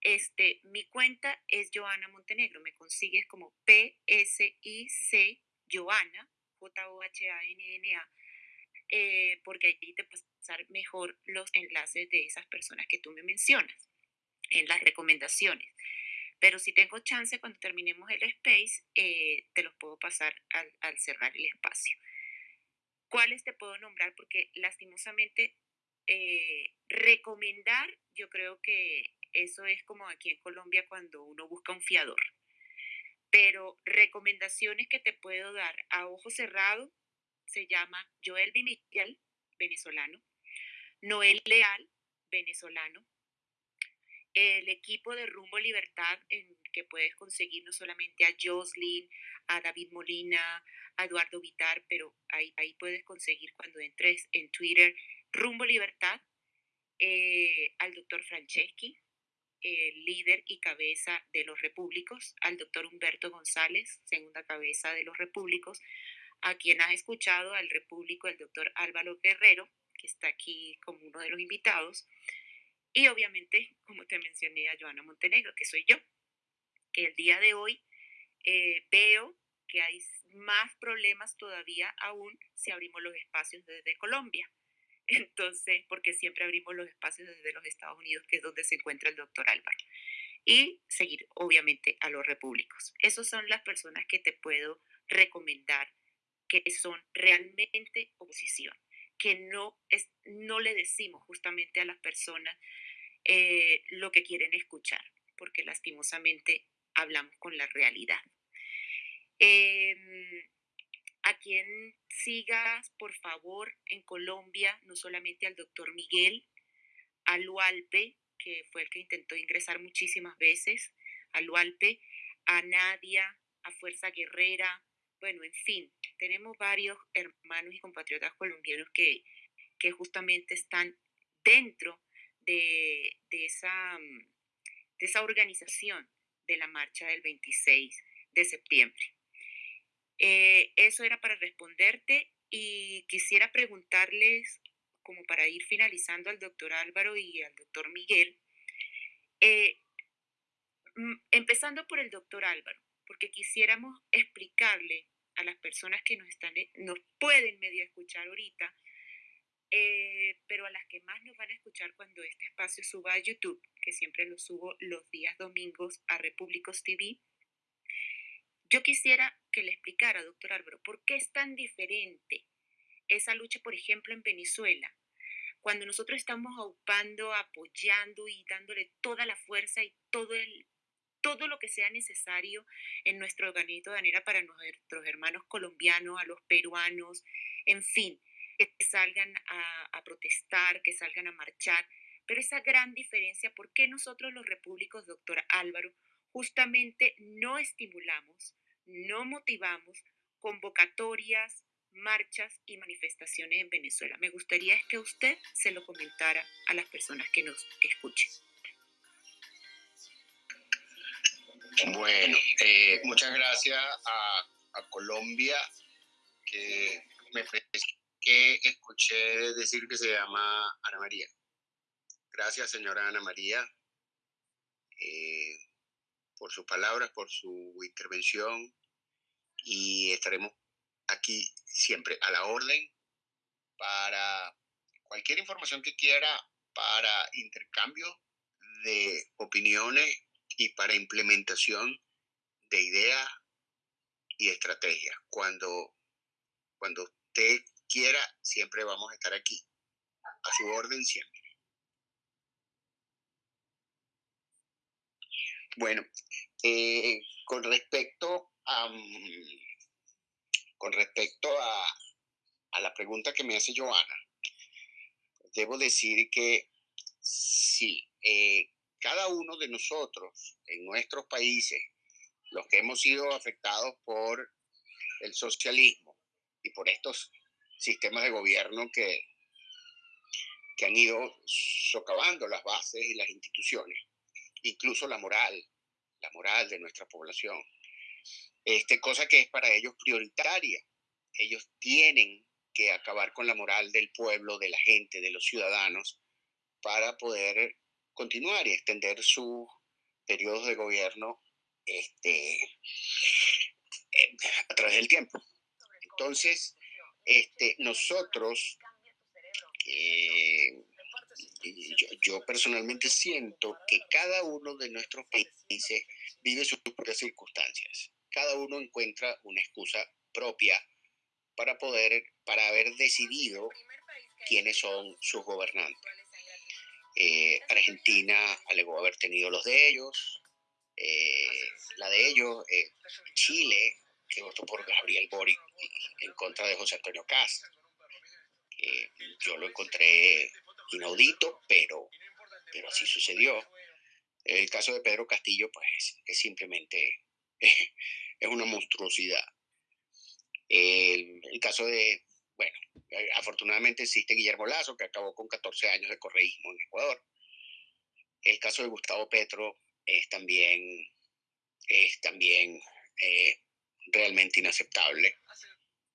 Este, mi cuenta es Joana Montenegro. Me consigues como P-S-I-C Joana, J-O-H-A-N-N-A, porque ahí te pasar mejor los enlaces de esas personas que tú me mencionas en las recomendaciones. Pero si tengo chance, cuando terminemos el space, eh, te los puedo pasar al, cerrar el espacio. ¿Cuáles te puedo nombrar? Porque lastimosamente eh, recomendar, yo creo que eso es como aquí en Colombia cuando uno busca un fiador. Pero recomendaciones que te puedo dar a ojo cerrado se llama Joel Vimigal, venezolano, Noel Leal, venezolano, el equipo de Rumbo Libertad, en que puedes conseguir no solamente a Jocelyn, a David Molina, a Eduardo Vitar, pero ahí, ahí puedes conseguir cuando entres en Twitter Rumbo Libertad, eh, al doctor Franceschi, el líder y cabeza de los repúblicos, al doctor Humberto González, segunda cabeza de los repúblicos, a quien has escuchado, al repúblico, el doctor Álvaro Guerrero, que está aquí como uno de los invitados, y obviamente, como te mencioné, a Joana Montenegro, que soy yo, que el día de hoy eh, veo que hay más problemas todavía aún si abrimos los espacios desde Colombia. Entonces, porque siempre abrimos los espacios desde los Estados Unidos, que es donde se encuentra el doctor Álvaro. y seguir obviamente a los repúblicos. Esas son las personas que te puedo recomendar que son realmente oposición, que no, es, no le decimos justamente a las personas eh, lo que quieren escuchar, porque lastimosamente hablamos con la realidad. Em, a quien sigas, por favor, en Colombia, no solamente al doctor Miguel, a Lualpe, que fue el que intentó ingresar muchísimas veces, a Lualpe, a Nadia, a Fuerza Guerrera, bueno, en fin, tenemos varios hermanos y compatriotas colombianos que, que justamente están dentro de, esa, de esa organización de la marcha del 26 de septiembre. Eh, eso era para responderte y quisiera preguntarles, como para ir finalizando al doctor Álvaro y al doctor Miguel, eh, mm, empezando por el doctor Álvaro, porque quisiéramos explicarle a las personas que nos, están, nos pueden medio escuchar ahorita, eh, pero a las que más nos van a escuchar cuando este espacio suba a YouTube, que siempre lo subo los días domingos a Repúblicos TV, yo quisiera que le explicara, doctor Álvaro, por qué es tan diferente esa lucha, por ejemplo, en Venezuela, cuando nosotros estamos aupando, apoyando y dándole toda la fuerza y todo, el, todo lo que sea necesario en nuestro organito de manera para nuestros hermanos colombianos, a los peruanos, en fin, que salgan a, a protestar, que salgan a marchar. Pero esa gran diferencia, ¿por qué nosotros los repúblicos, doctor Álvaro, justamente no estimulamos, no motivamos convocatorias, marchas y manifestaciones en Venezuela. Me gustaría que usted se lo comentara a las personas que nos escuchen. Bueno, eh, muchas gracias a, Colombia, que me escuché decir que se llama Ana María. Gracias, señora Ana María. Eh, por sus palabras, por su intervención y estaremos aquí siempre a la orden para cualquier información que quiera para intercambio de opiniones y para implementación de ideas y estrategias. Cuando, cuando usted quiera, siempre vamos a estar aquí, a su orden siempre. Bueno, eh, con respecto a, mm, con respecto a, la pregunta que me hace Joana, debo decir que sí, eh, cada uno de nosotros en nuestros países, los que hemos sido afectados por el socialismo y por estos sistemas de gobierno que, que han ido socavando las bases y las instituciones, incluso la moral, la moral de nuestra población. Este, cosa que es para ellos prioritaria. Ellos tienen que acabar con la moral del pueblo, de la gente, de los ciudadanos, para poder continuar y extender su periodo de gobierno este, eh, a través del tiempo. Entonces, este, nosotros eh, yo, personalmente siento que cada uno de nuestros países vive sus propias circunstancias. Cada uno encuentra una excusa propia para poder, para haber decidido quiénes son sus gobernantes. Eh, Argentina alegó haber tenido los de ellos, eh, la de ellos, Chile, que votó por Gabriel Boric en contra de José Antonio Castro. yo lo encontré inaudito, pero, pero así sucedió. El caso de Pedro Castillo, pues, es simplemente es una monstruosidad. El, el, caso de, bueno, eh, afortunadamente existe Guillermo Lazo, que acabó con 14 años de correísmo en Ecuador. El caso de Gustavo Petro es también, es también eh, realmente inaceptable.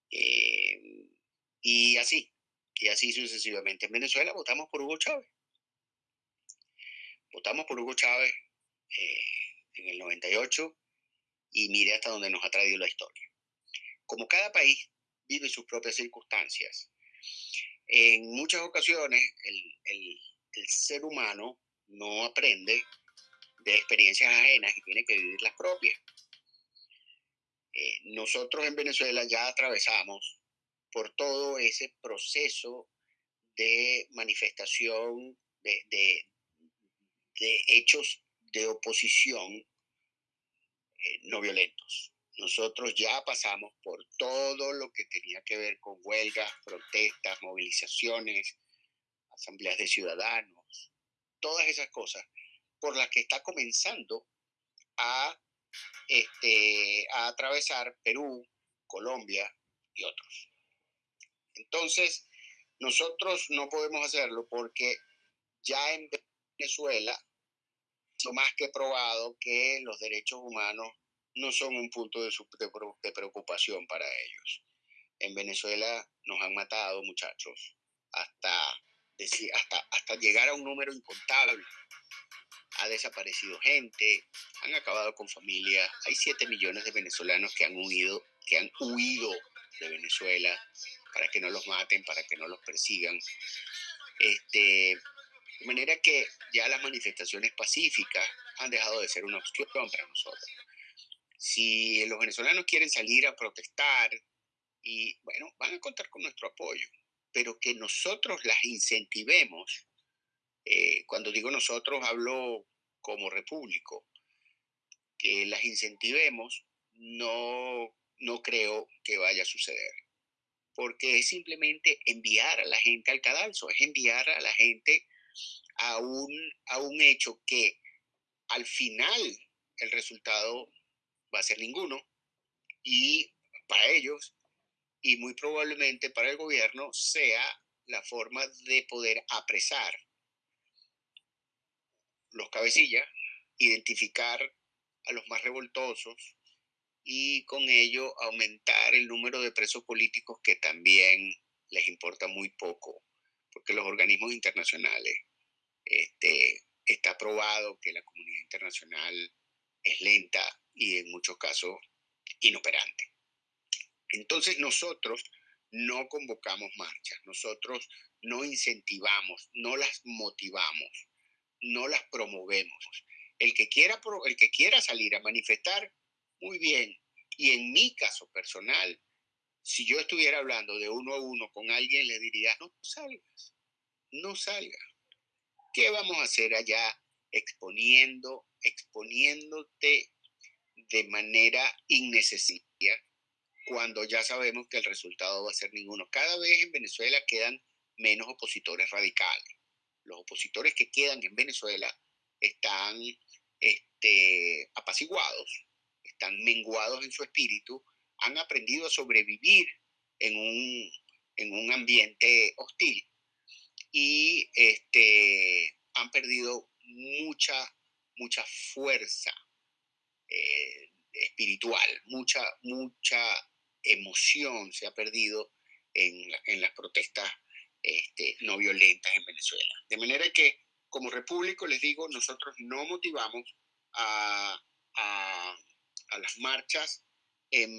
Eh, y así, y así sucesivamente. En Venezuela votamos por Hugo Chávez. Votamos por Hugo Chávez eh, en el 98 y mire hasta dónde nos ha traído la historia. Como cada país vive sus propias circunstancias, en muchas ocasiones el, el, el ser humano no aprende de experiencias ajenas y tiene que vivir las propias. Eh, nosotros en Venezuela ya atravesamos por todo ese proceso de manifestación de, hechos de oposición eh, no violentos. Nosotros ya pasamos por todo lo que tenía que ver con huelgas, protestas, movilizaciones, asambleas de ciudadanos, todas esas cosas por las que está comenzando a, este, a atravesar Perú, Colombia y otros. Entonces, nosotros no podemos hacerlo porque ya en Venezuela, lo más que probado que los derechos humanos no son un punto de, preocupación para ellos. En Venezuela nos han matado, muchachos, hasta, hasta, hasta llegar a un número incontable. Ha desaparecido gente, han acabado con familias. Hay 7 millones de venezolanos que han huido, que han huido de Venezuela para que no los maten, para que no los persigan. Este, de manera que ya las manifestaciones pacíficas han dejado de ser una opción para nosotros. Si los venezolanos quieren salir a protestar, y bueno, van a contar con nuestro apoyo, pero que nosotros las incentivemos, eh, cuando digo nosotros hablo como repúblico, que las incentivemos, no, no creo que vaya a suceder porque es simplemente enviar a la gente al cadalso, es enviar a la gente a un, a un hecho que al final el resultado va a ser ninguno y para ellos y muy probablemente para el gobierno sea la forma de poder apresar los cabecillas, identificar a los más revoltosos, y con ello aumentar el número de presos políticos que también les importa muy poco, porque los organismos internacionales, este, está probado que la comunidad internacional es lenta y en muchos casos inoperante. Entonces nosotros no convocamos marchas, nosotros no incentivamos, no las motivamos, no las promovemos. El que quiera, el que quiera salir a manifestar, muy bien. Y en mi caso personal, si yo estuviera hablando de uno a uno con alguien, le diría, no salgas, no salgas. ¿Qué vamos a hacer allá exponiendo, exponiéndote de manera innecesaria cuando ya sabemos que el resultado va a ser ninguno? Cada vez en Venezuela quedan menos opositores radicales. Los opositores que quedan en Venezuela están este, apaciguados están menguados en su espíritu, han aprendido a sobrevivir en un, en un ambiente hostil y este, han perdido mucha, mucha fuerza eh, espiritual, mucha, mucha emoción se ha perdido en, en las protestas este, no violentas en Venezuela. De manera que, como repúblico, les digo, nosotros no motivamos a, las marchas en,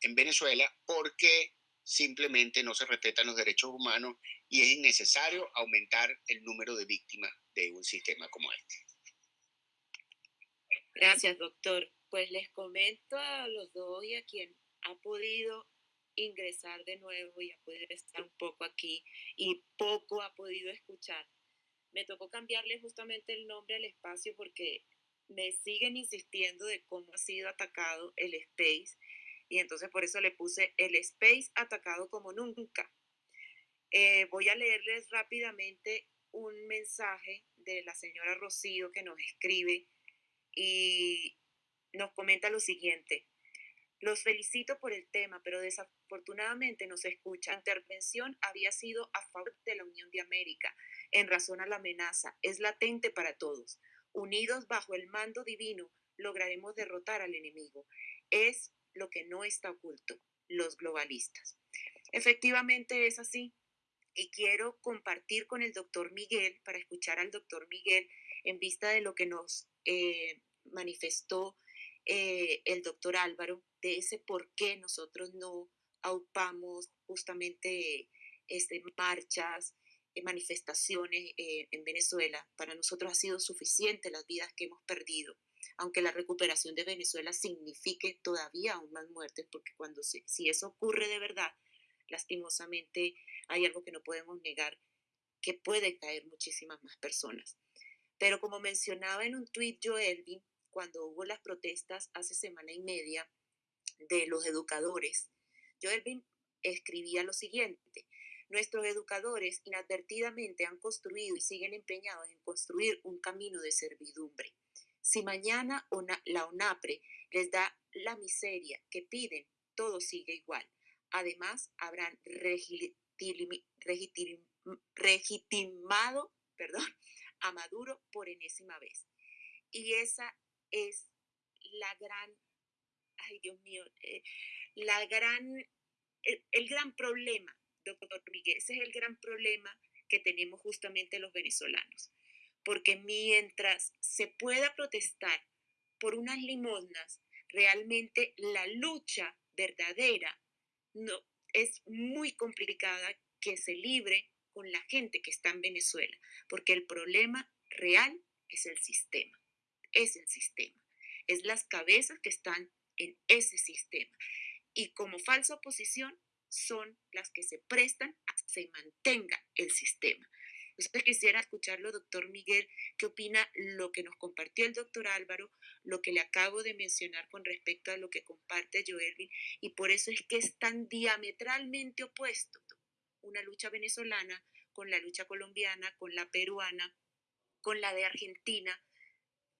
en Venezuela porque simplemente no se respetan los derechos humanos y es innecesario aumentar el número de víctimas de un sistema como este. Gracias, doctor. Pues les comento a los dos y a quien ha podido ingresar de nuevo y ha podido estar un poco aquí y poco ha podido escuchar. Me tocó cambiarle justamente el nombre al espacio porque me siguen insistiendo de cómo ha sido atacado el space y entonces por eso le puse el space atacado como nunca. Eh, voy a leerles rápidamente un mensaje de la señora Rocío que nos escribe y nos comenta lo siguiente. Los felicito por el tema, pero desafortunadamente no se escucha. La intervención había sido a favor de la Unión de América en razón a la amenaza. Es latente para todos. Unidos bajo el mando divino, lograremos derrotar al enemigo. Es lo que no está oculto, los globalistas. Efectivamente es así. Y quiero compartir con el doctor Miguel, para escuchar al doctor Miguel, en vista de lo que nos eh, manifestó eh, el doctor Álvaro, de ese por qué nosotros no aupamos justamente este, marchas eh, manifestaciones eh, en Venezuela, para nosotros ha sido suficiente las vidas que hemos perdido, aunque la recuperación de Venezuela signifique todavía aún más muertes, porque cuando si eso ocurre de verdad, lastimosamente hay algo que no podemos negar, que puede caer muchísimas más personas. Pero como mencionaba en un tuit Joelvin, cuando hubo las protestas hace semana y media de los educadores, Joelvin escribía lo siguiente, nuestros educadores inadvertidamente han construido y siguen empeñados en construir un camino de servidumbre. Si mañana la ONAPRE les da la miseria que piden, todo sigue igual. Además, habrán legitimado perdón, a Maduro por enésima vez. Y esa es la gran, ay Dios mío, eh, la gran, el, gran problema, doctor Miguel, ese es el gran problema que tenemos justamente los venezolanos. Porque mientras se pueda protestar por unas limosnas, realmente la lucha verdadera no, es muy complicada que se libre con la gente que está en Venezuela, porque el problema real es el sistema, es el sistema, es las cabezas que están en ese sistema. Y como falsa oposición son las que se prestan a que se mantenga el sistema. Usted quisiera escucharlo, doctor Miguel, qué opina lo que nos compartió el doctor Álvaro, lo que le acabo de mencionar con respecto a lo que comparte Joelvin, y por eso es que es tan diametralmente opuesto una lucha venezolana con la lucha colombiana, con la peruana, con la de Argentina,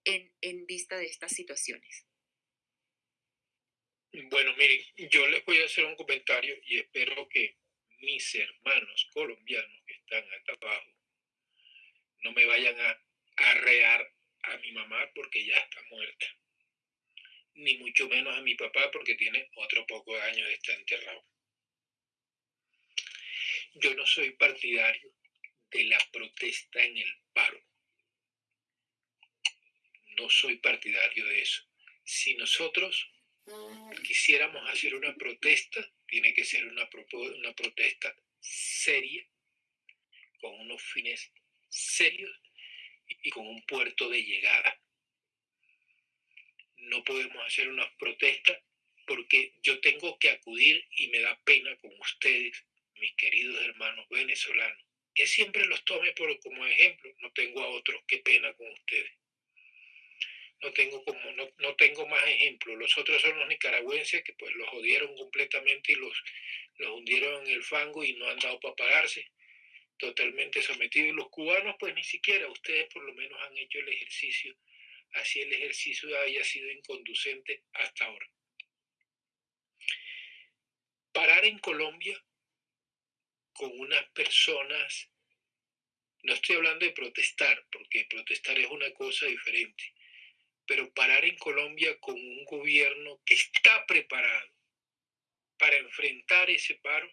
en, en vista de estas situaciones. Bueno, miren, yo les voy a hacer un comentario y espero que mis hermanos colombianos que están acá abajo no me vayan a arrear a mi mamá porque ya está muerta, ni mucho menos a mi papá porque tiene otro poco de años de estar enterrado. Yo no soy partidario de la protesta en el paro. No soy partidario de eso. Si nosotros quisiéramos hacer una protesta, tiene que ser una, protesta seria, con unos fines serios y con un puerto de llegada. No podemos hacer una protesta porque yo tengo que acudir y me da pena con ustedes mis queridos hermanos venezolanos, que siempre los tome por, como ejemplo, no tengo a otros, qué pena con ustedes. No tengo, como, no, no tengo más ejemplos. Los otros son los nicaragüenses que pues los jodieron completamente y los, los hundieron en el fango y no han dado para pararse totalmente sometidos. Y los cubanos, pues ni siquiera, ustedes por lo menos han hecho el ejercicio, así el ejercicio haya sido inconducente hasta ahora. Parar en Colombia con unas personas, no estoy hablando de protestar, porque protestar es una cosa diferente, pero parar en Colombia con un gobierno que está preparado para enfrentar ese paro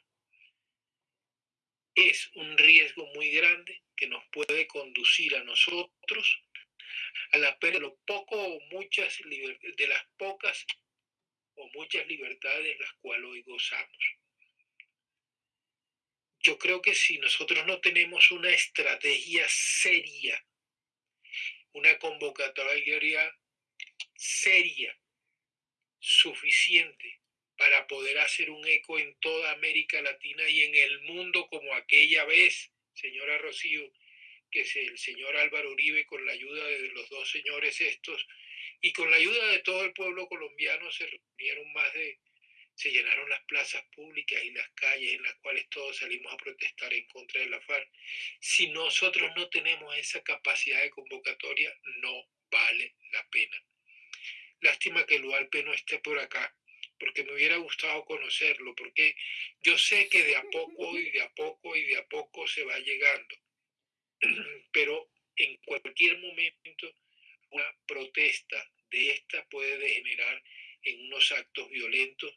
es un riesgo muy grande que nos puede conducir a nosotros a la pérdida de, lo poco muchas de las pocas o muchas libertades las cuales hoy gozamos. Yo creo que si nosotros no tenemos una estrategia seria, una convocatoria seria, suficiente para poder hacer un eco en toda América Latina y en el mundo como aquella vez, señora Rocío, que el señor Álvaro Uribe con la ayuda de los dos señores estos y con la ayuda de todo el pueblo colombiano se reunieron más de se llenaron las plazas públicas y las calles en las cuales todos salimos a protestar en contra de la FARC. Si nosotros no tenemos esa capacidad de convocatoria, no vale la pena. Lástima que el UALPE no esté por acá, porque me hubiera gustado conocerlo, porque yo sé que de a poco y de a poco y de a poco se va llegando. Pero en cualquier momento una protesta de esta puede degenerar en unos actos violentos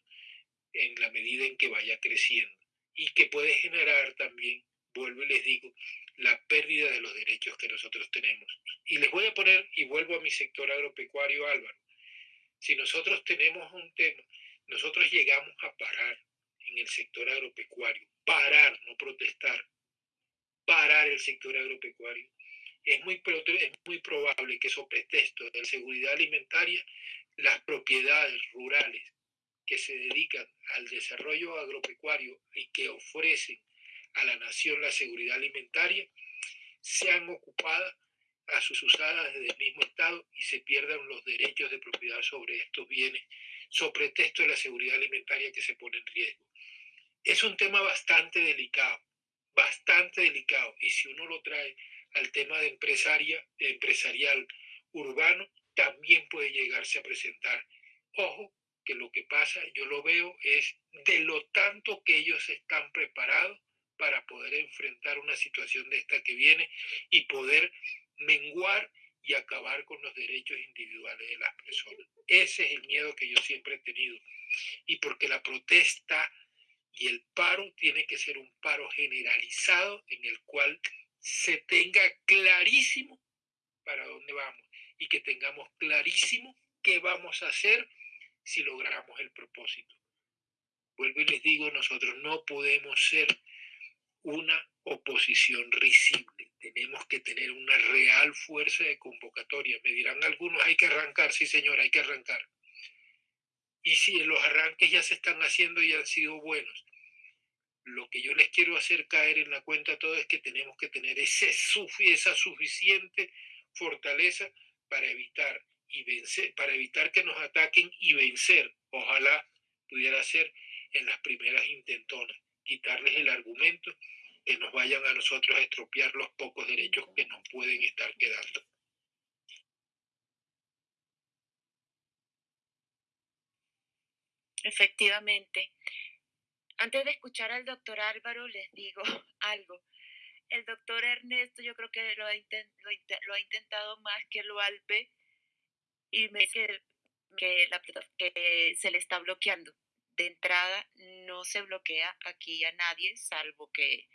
en la medida en que vaya creciendo y que puede generar también, vuelvo y les digo, la pérdida de los derechos que nosotros tenemos. Y les voy a poner, y vuelvo a mi sector agropecuario, Álvaro, si nosotros tenemos un tema, nosotros llegamos a parar en el sector agropecuario, parar, no protestar, parar el sector agropecuario. Es muy, es muy probable que sobre pretexto de seguridad alimentaria, las propiedades rurales que se dedican al desarrollo agropecuario y que ofrecen a la nación la seguridad alimentaria, sean ocupadas a sus usadas desde el mismo Estado y se pierdan los derechos de propiedad sobre estos bienes, sobre pretexto de la seguridad alimentaria que se pone en riesgo. Es un tema bastante delicado, bastante delicado, y si uno lo trae al tema de empresaria, de empresarial urbano, también puede llegarse a presentar. Ojo, que lo que pasa, yo lo veo, es de lo tanto que ellos están preparados para poder enfrentar una situación de esta que viene y poder menguar y acabar con los derechos individuales de las personas. Ese es el miedo que yo siempre he tenido. Y porque la protesta y el paro tiene que ser un paro generalizado en el cual se tenga clarísimo para dónde vamos y que tengamos clarísimo qué vamos a hacer si logramos el propósito. Vuelvo y les digo, nosotros no podemos ser una oposición risible. Tenemos que tener una real fuerza de convocatoria. Me dirán algunos, hay que arrancar, sí señor, hay que arrancar. Y si los arranques ya se están haciendo y han sido buenos, lo que yo les quiero hacer caer en la cuenta todo es que tenemos que tener ese, esa suficiente fortaleza para evitar y vencer, para evitar que nos ataquen y vencer. Ojalá pudiera ser en las primeras intentonas, quitarles el argumento que nos vayan a nosotros a estropear los pocos derechos que nos pueden estar quedando. Efectivamente. Antes de escuchar al doctor Álvaro, les digo algo. El doctor Ernesto yo creo que lo ha, intentado más que lo Alpe y me dice que, que se le está bloqueando. De entrada, no se bloquea aquí a nadie, salvo que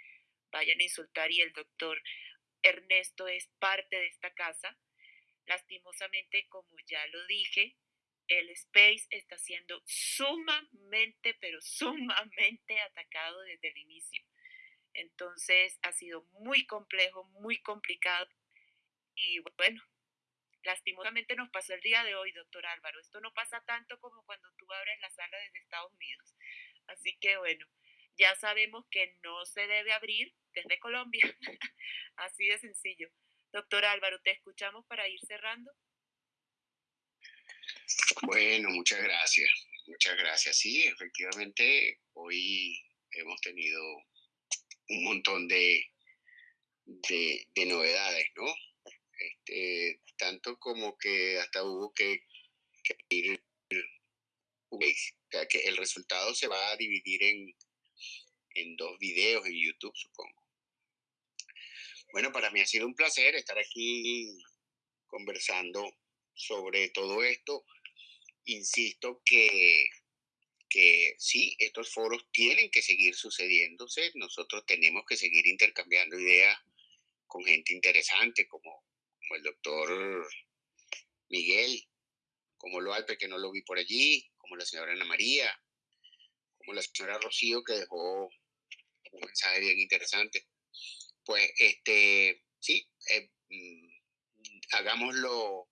vayan a insultar y el doctor Ernesto es parte de esta casa. Lastimosamente, como ya lo dije, el Space está siendo sumamente, pero sumamente atacado desde el inicio. Entonces ha sido muy complejo, muy complicado. Y bueno, lastimosamente nos pasó el día de hoy, doctor Álvaro. Esto no pasa tanto como cuando tú abres la sala desde Estados Unidos. Así que bueno, ya sabemos que no se debe abrir desde Colombia. Así de sencillo. Doctor Álvaro, te escuchamos para ir cerrando. Bueno, muchas gracias. Muchas gracias. Sí, efectivamente, hoy hemos tenido un montón de, de, novedades, ¿no? Este, tanto como que hasta hubo que, que ir, que el resultado se va a dividir en, en dos videos en YouTube, supongo. Bueno, para mí ha sido un placer estar aquí conversando sobre todo esto. Insisto que, que sí, estos foros tienen que seguir sucediéndose. Nosotros tenemos que seguir intercambiando ideas con gente interesante como, como el doctor Miguel, como lo Alpe, que no lo vi por allí, como la señora Ana María, como la señora Rocío, que dejó un mensaje bien interesante. Pues, este, sí, eh, mm, hagámoslo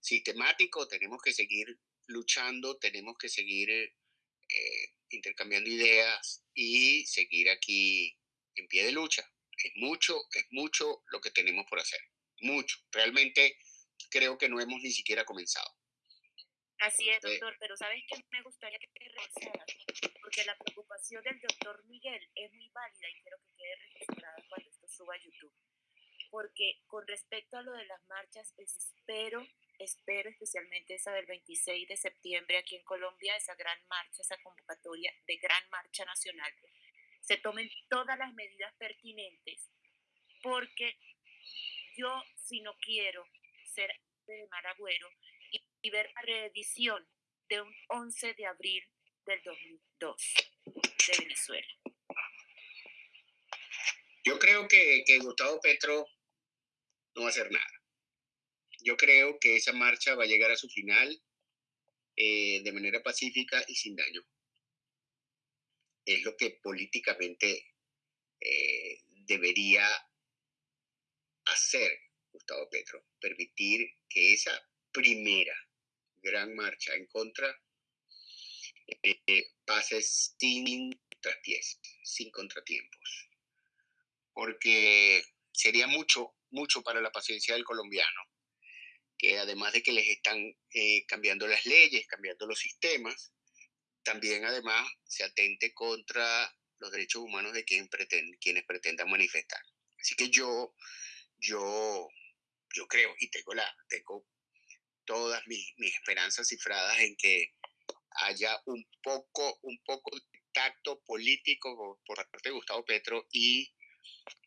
sistemático, tenemos que seguir luchando, tenemos que seguir eh, intercambiando ideas y seguir aquí en pie de lucha. Es mucho, es mucho lo que tenemos por hacer, mucho. Realmente creo que no hemos ni siquiera comenzado. Así es, doctor, pero ¿sabes qué me gustaría que te revisaras? Porque la preocupación del doctor Miguel es muy válida y quiero que quede registrada cuando esto suba a YouTube. Porque con respecto a lo de las marchas, espero, espero especialmente esa del 26 de septiembre aquí en Colombia, esa gran marcha, esa convocatoria de gran marcha nacional, se tomen todas las medidas pertinentes, porque yo, si no quiero ser de Maragüero, y ver la reedición de un 11 de abril del 2002 de Venezuela. Yo creo que, que Gustavo Petro no va a hacer nada. Yo creo que esa marcha va a llegar a su final eh, de manera pacífica y sin daño. Es lo que políticamente eh, debería hacer Gustavo Petro, permitir que esa primera gran marcha en contra eh, pase sin traspiés, sin contratiempos, porque sería mucho, mucho para la paciencia del colombiano, que además de que les están eh, cambiando las leyes, cambiando los sistemas, también además se atente contra los derechos humanos de quien quienes pretendan manifestar. Así que yo, yo, yo creo y tengo, la, tengo todas mis, mis esperanzas cifradas en que haya un poco, un poco de tacto político por parte de Gustavo Petro y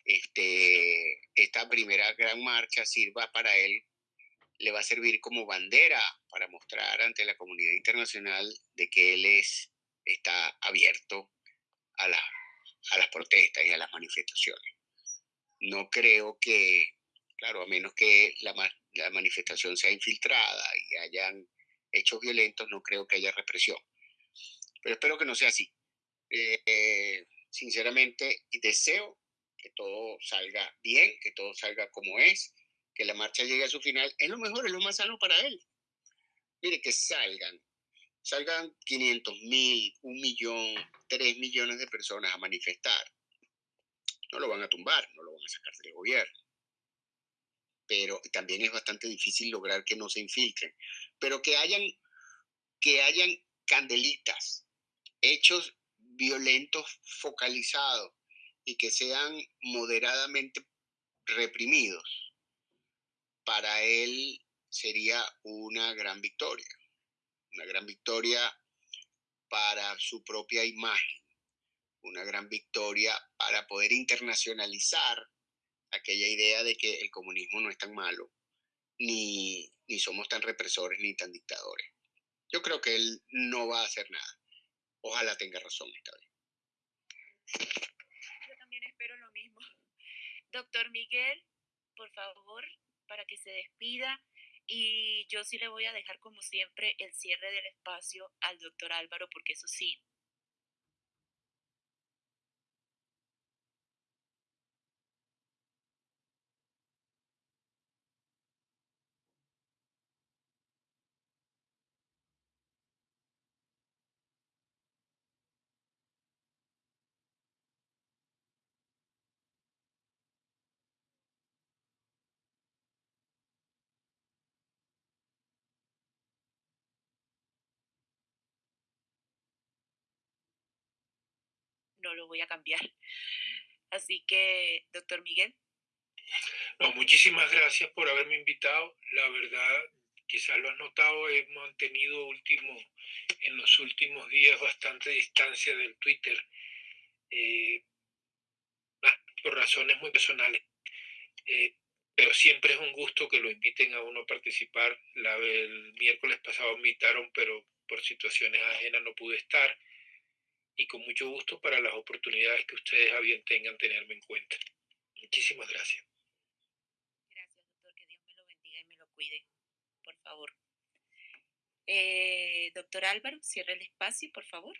este, esta primera gran marcha sirva para él, le va a servir como bandera para mostrar ante la comunidad internacional de que él es, está abierto a, la, a las protestas y a las manifestaciones. No creo que, claro, a menos que la, la manifestación sea infiltrada y hayan hechos violentos, no creo que haya represión. Pero espero que no sea así. Eh, sinceramente, deseo que todo salga bien, que todo salga como es, que la marcha llegue a su final. Es lo mejor, es lo más sano para él. Mire, que salgan, salgan 500 mil, un millón, tres millones de personas a manifestar. No lo van a tumbar, no lo van a sacar del gobierno. Pero también es bastante difícil lograr que no se infiltren. Pero que hayan, que hayan candelitas, hechos violentos focalizados y que sean moderadamente reprimidos, para él sería una gran victoria, una gran victoria para su propia imagen, una gran victoria para poder internacionalizar aquella idea de que el comunismo no es tan malo, ni, ni somos tan represores ni tan dictadores. Yo creo que él no va a hacer nada. Ojalá tenga razón esta vez. Yo también espero lo mismo. Doctor Miguel, por favor, para que se despida. Y yo sí le voy a dejar, como siempre, el cierre del espacio al doctor Álvaro, porque eso sí, no lo voy a cambiar. Así que, doctor Miguel. No, muchísimas gracias por haberme invitado. La verdad, quizás lo has notado, he mantenido último, en los últimos días bastante distancia del Twitter, eh, por razones muy personales. Eh, pero siempre es un gusto que lo inviten a uno a participar. La, el miércoles pasado me invitaron, pero por situaciones ajenas no pude estar y con mucho gusto para las oportunidades que ustedes a bien tengan tenerme en cuenta. Muchísimas gracias. Gracias, doctor. Que Dios me lo bendiga y me lo cuide, por favor. Eh, doctor Álvaro, cierre el espacio, por favor.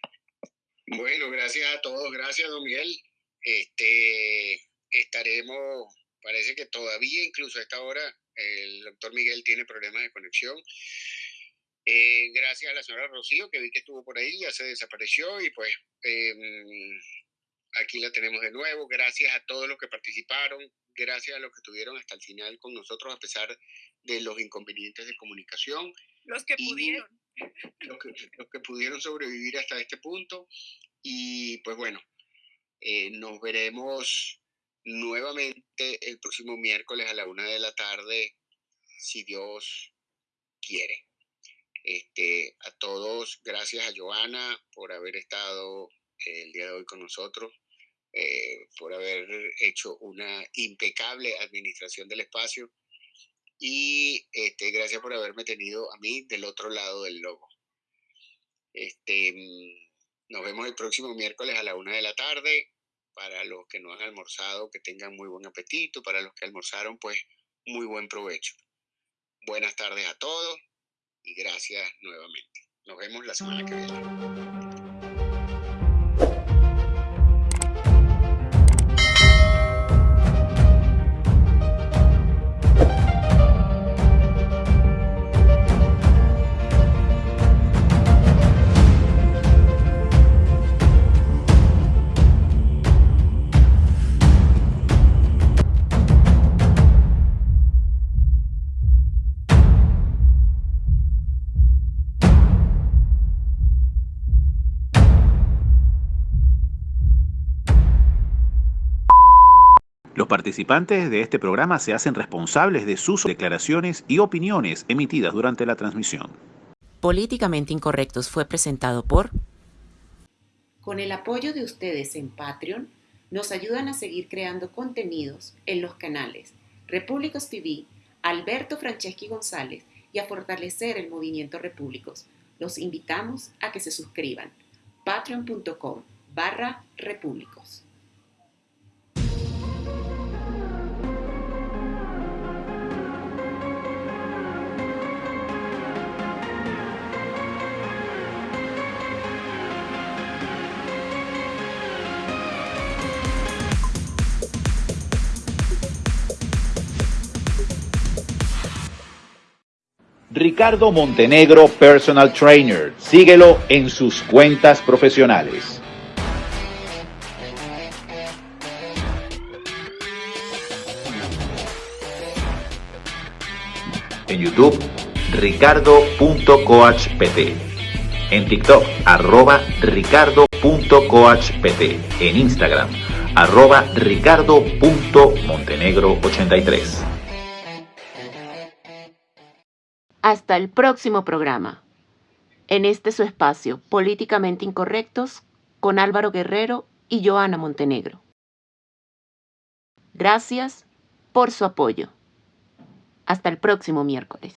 Bueno, gracias a todos. Gracias, don Miguel. Este, estaremos, parece que todavía, incluso a esta hora, el doctor Miguel tiene problemas de conexión. Eh, gracias a la señora Rocío, que vi que estuvo por ahí, ya se desapareció y pues em, aquí la tenemos de nuevo. Gracias a todos los que participaron, gracias a los que estuvieron hasta el final con nosotros a pesar de los inconvenientes de comunicación. Los que pudieron. Los que, pudieron sobrevivir hasta este punto. Y pues bueno, eh, nos veremos nuevamente el próximo miércoles a la una de la tarde, si Dios quiere. Este, a todos, gracias a Joana por haber estado el día de hoy con nosotros, eh, por haber hecho una impecable administración del espacio y este, gracias por haberme tenido a mí del otro lado del logo. Este, mm, nos vemos el próximo miércoles a la una de la tarde. Para los que no han almorzado, que tengan muy buen apetito. Para los que almorzaron, pues muy buen provecho. Buenas tardes a todos y gracias nuevamente. Nos vemos la semana que viene. Participantes de este programa se hacen responsables de sus declaraciones y opiniones emitidas durante la transmisión. Políticamente Incorrectos fue presentado por... Con el apoyo de ustedes en Patreon, nos ayudan a seguir creando contenidos en los canales Repúblicos TV, Alberto Franceschi González y a fortalecer el movimiento Repúblicos. Los invitamos a que se suscriban. patreon.com barra repúblicos. Ricardo Montenegro Personal Trainer. Síguelo en sus cuentas profesionales. En YouTube, ricardo.coachpt. En TikTok, arroba ricardo.coachpt. En Instagram, arroba ricardo.montenegro83. Hasta el próximo programa. En este su espacio, Políticamente Incorrectos, con Álvaro Guerrero y Joana Montenegro. Gracias por su apoyo. Hasta el próximo miércoles.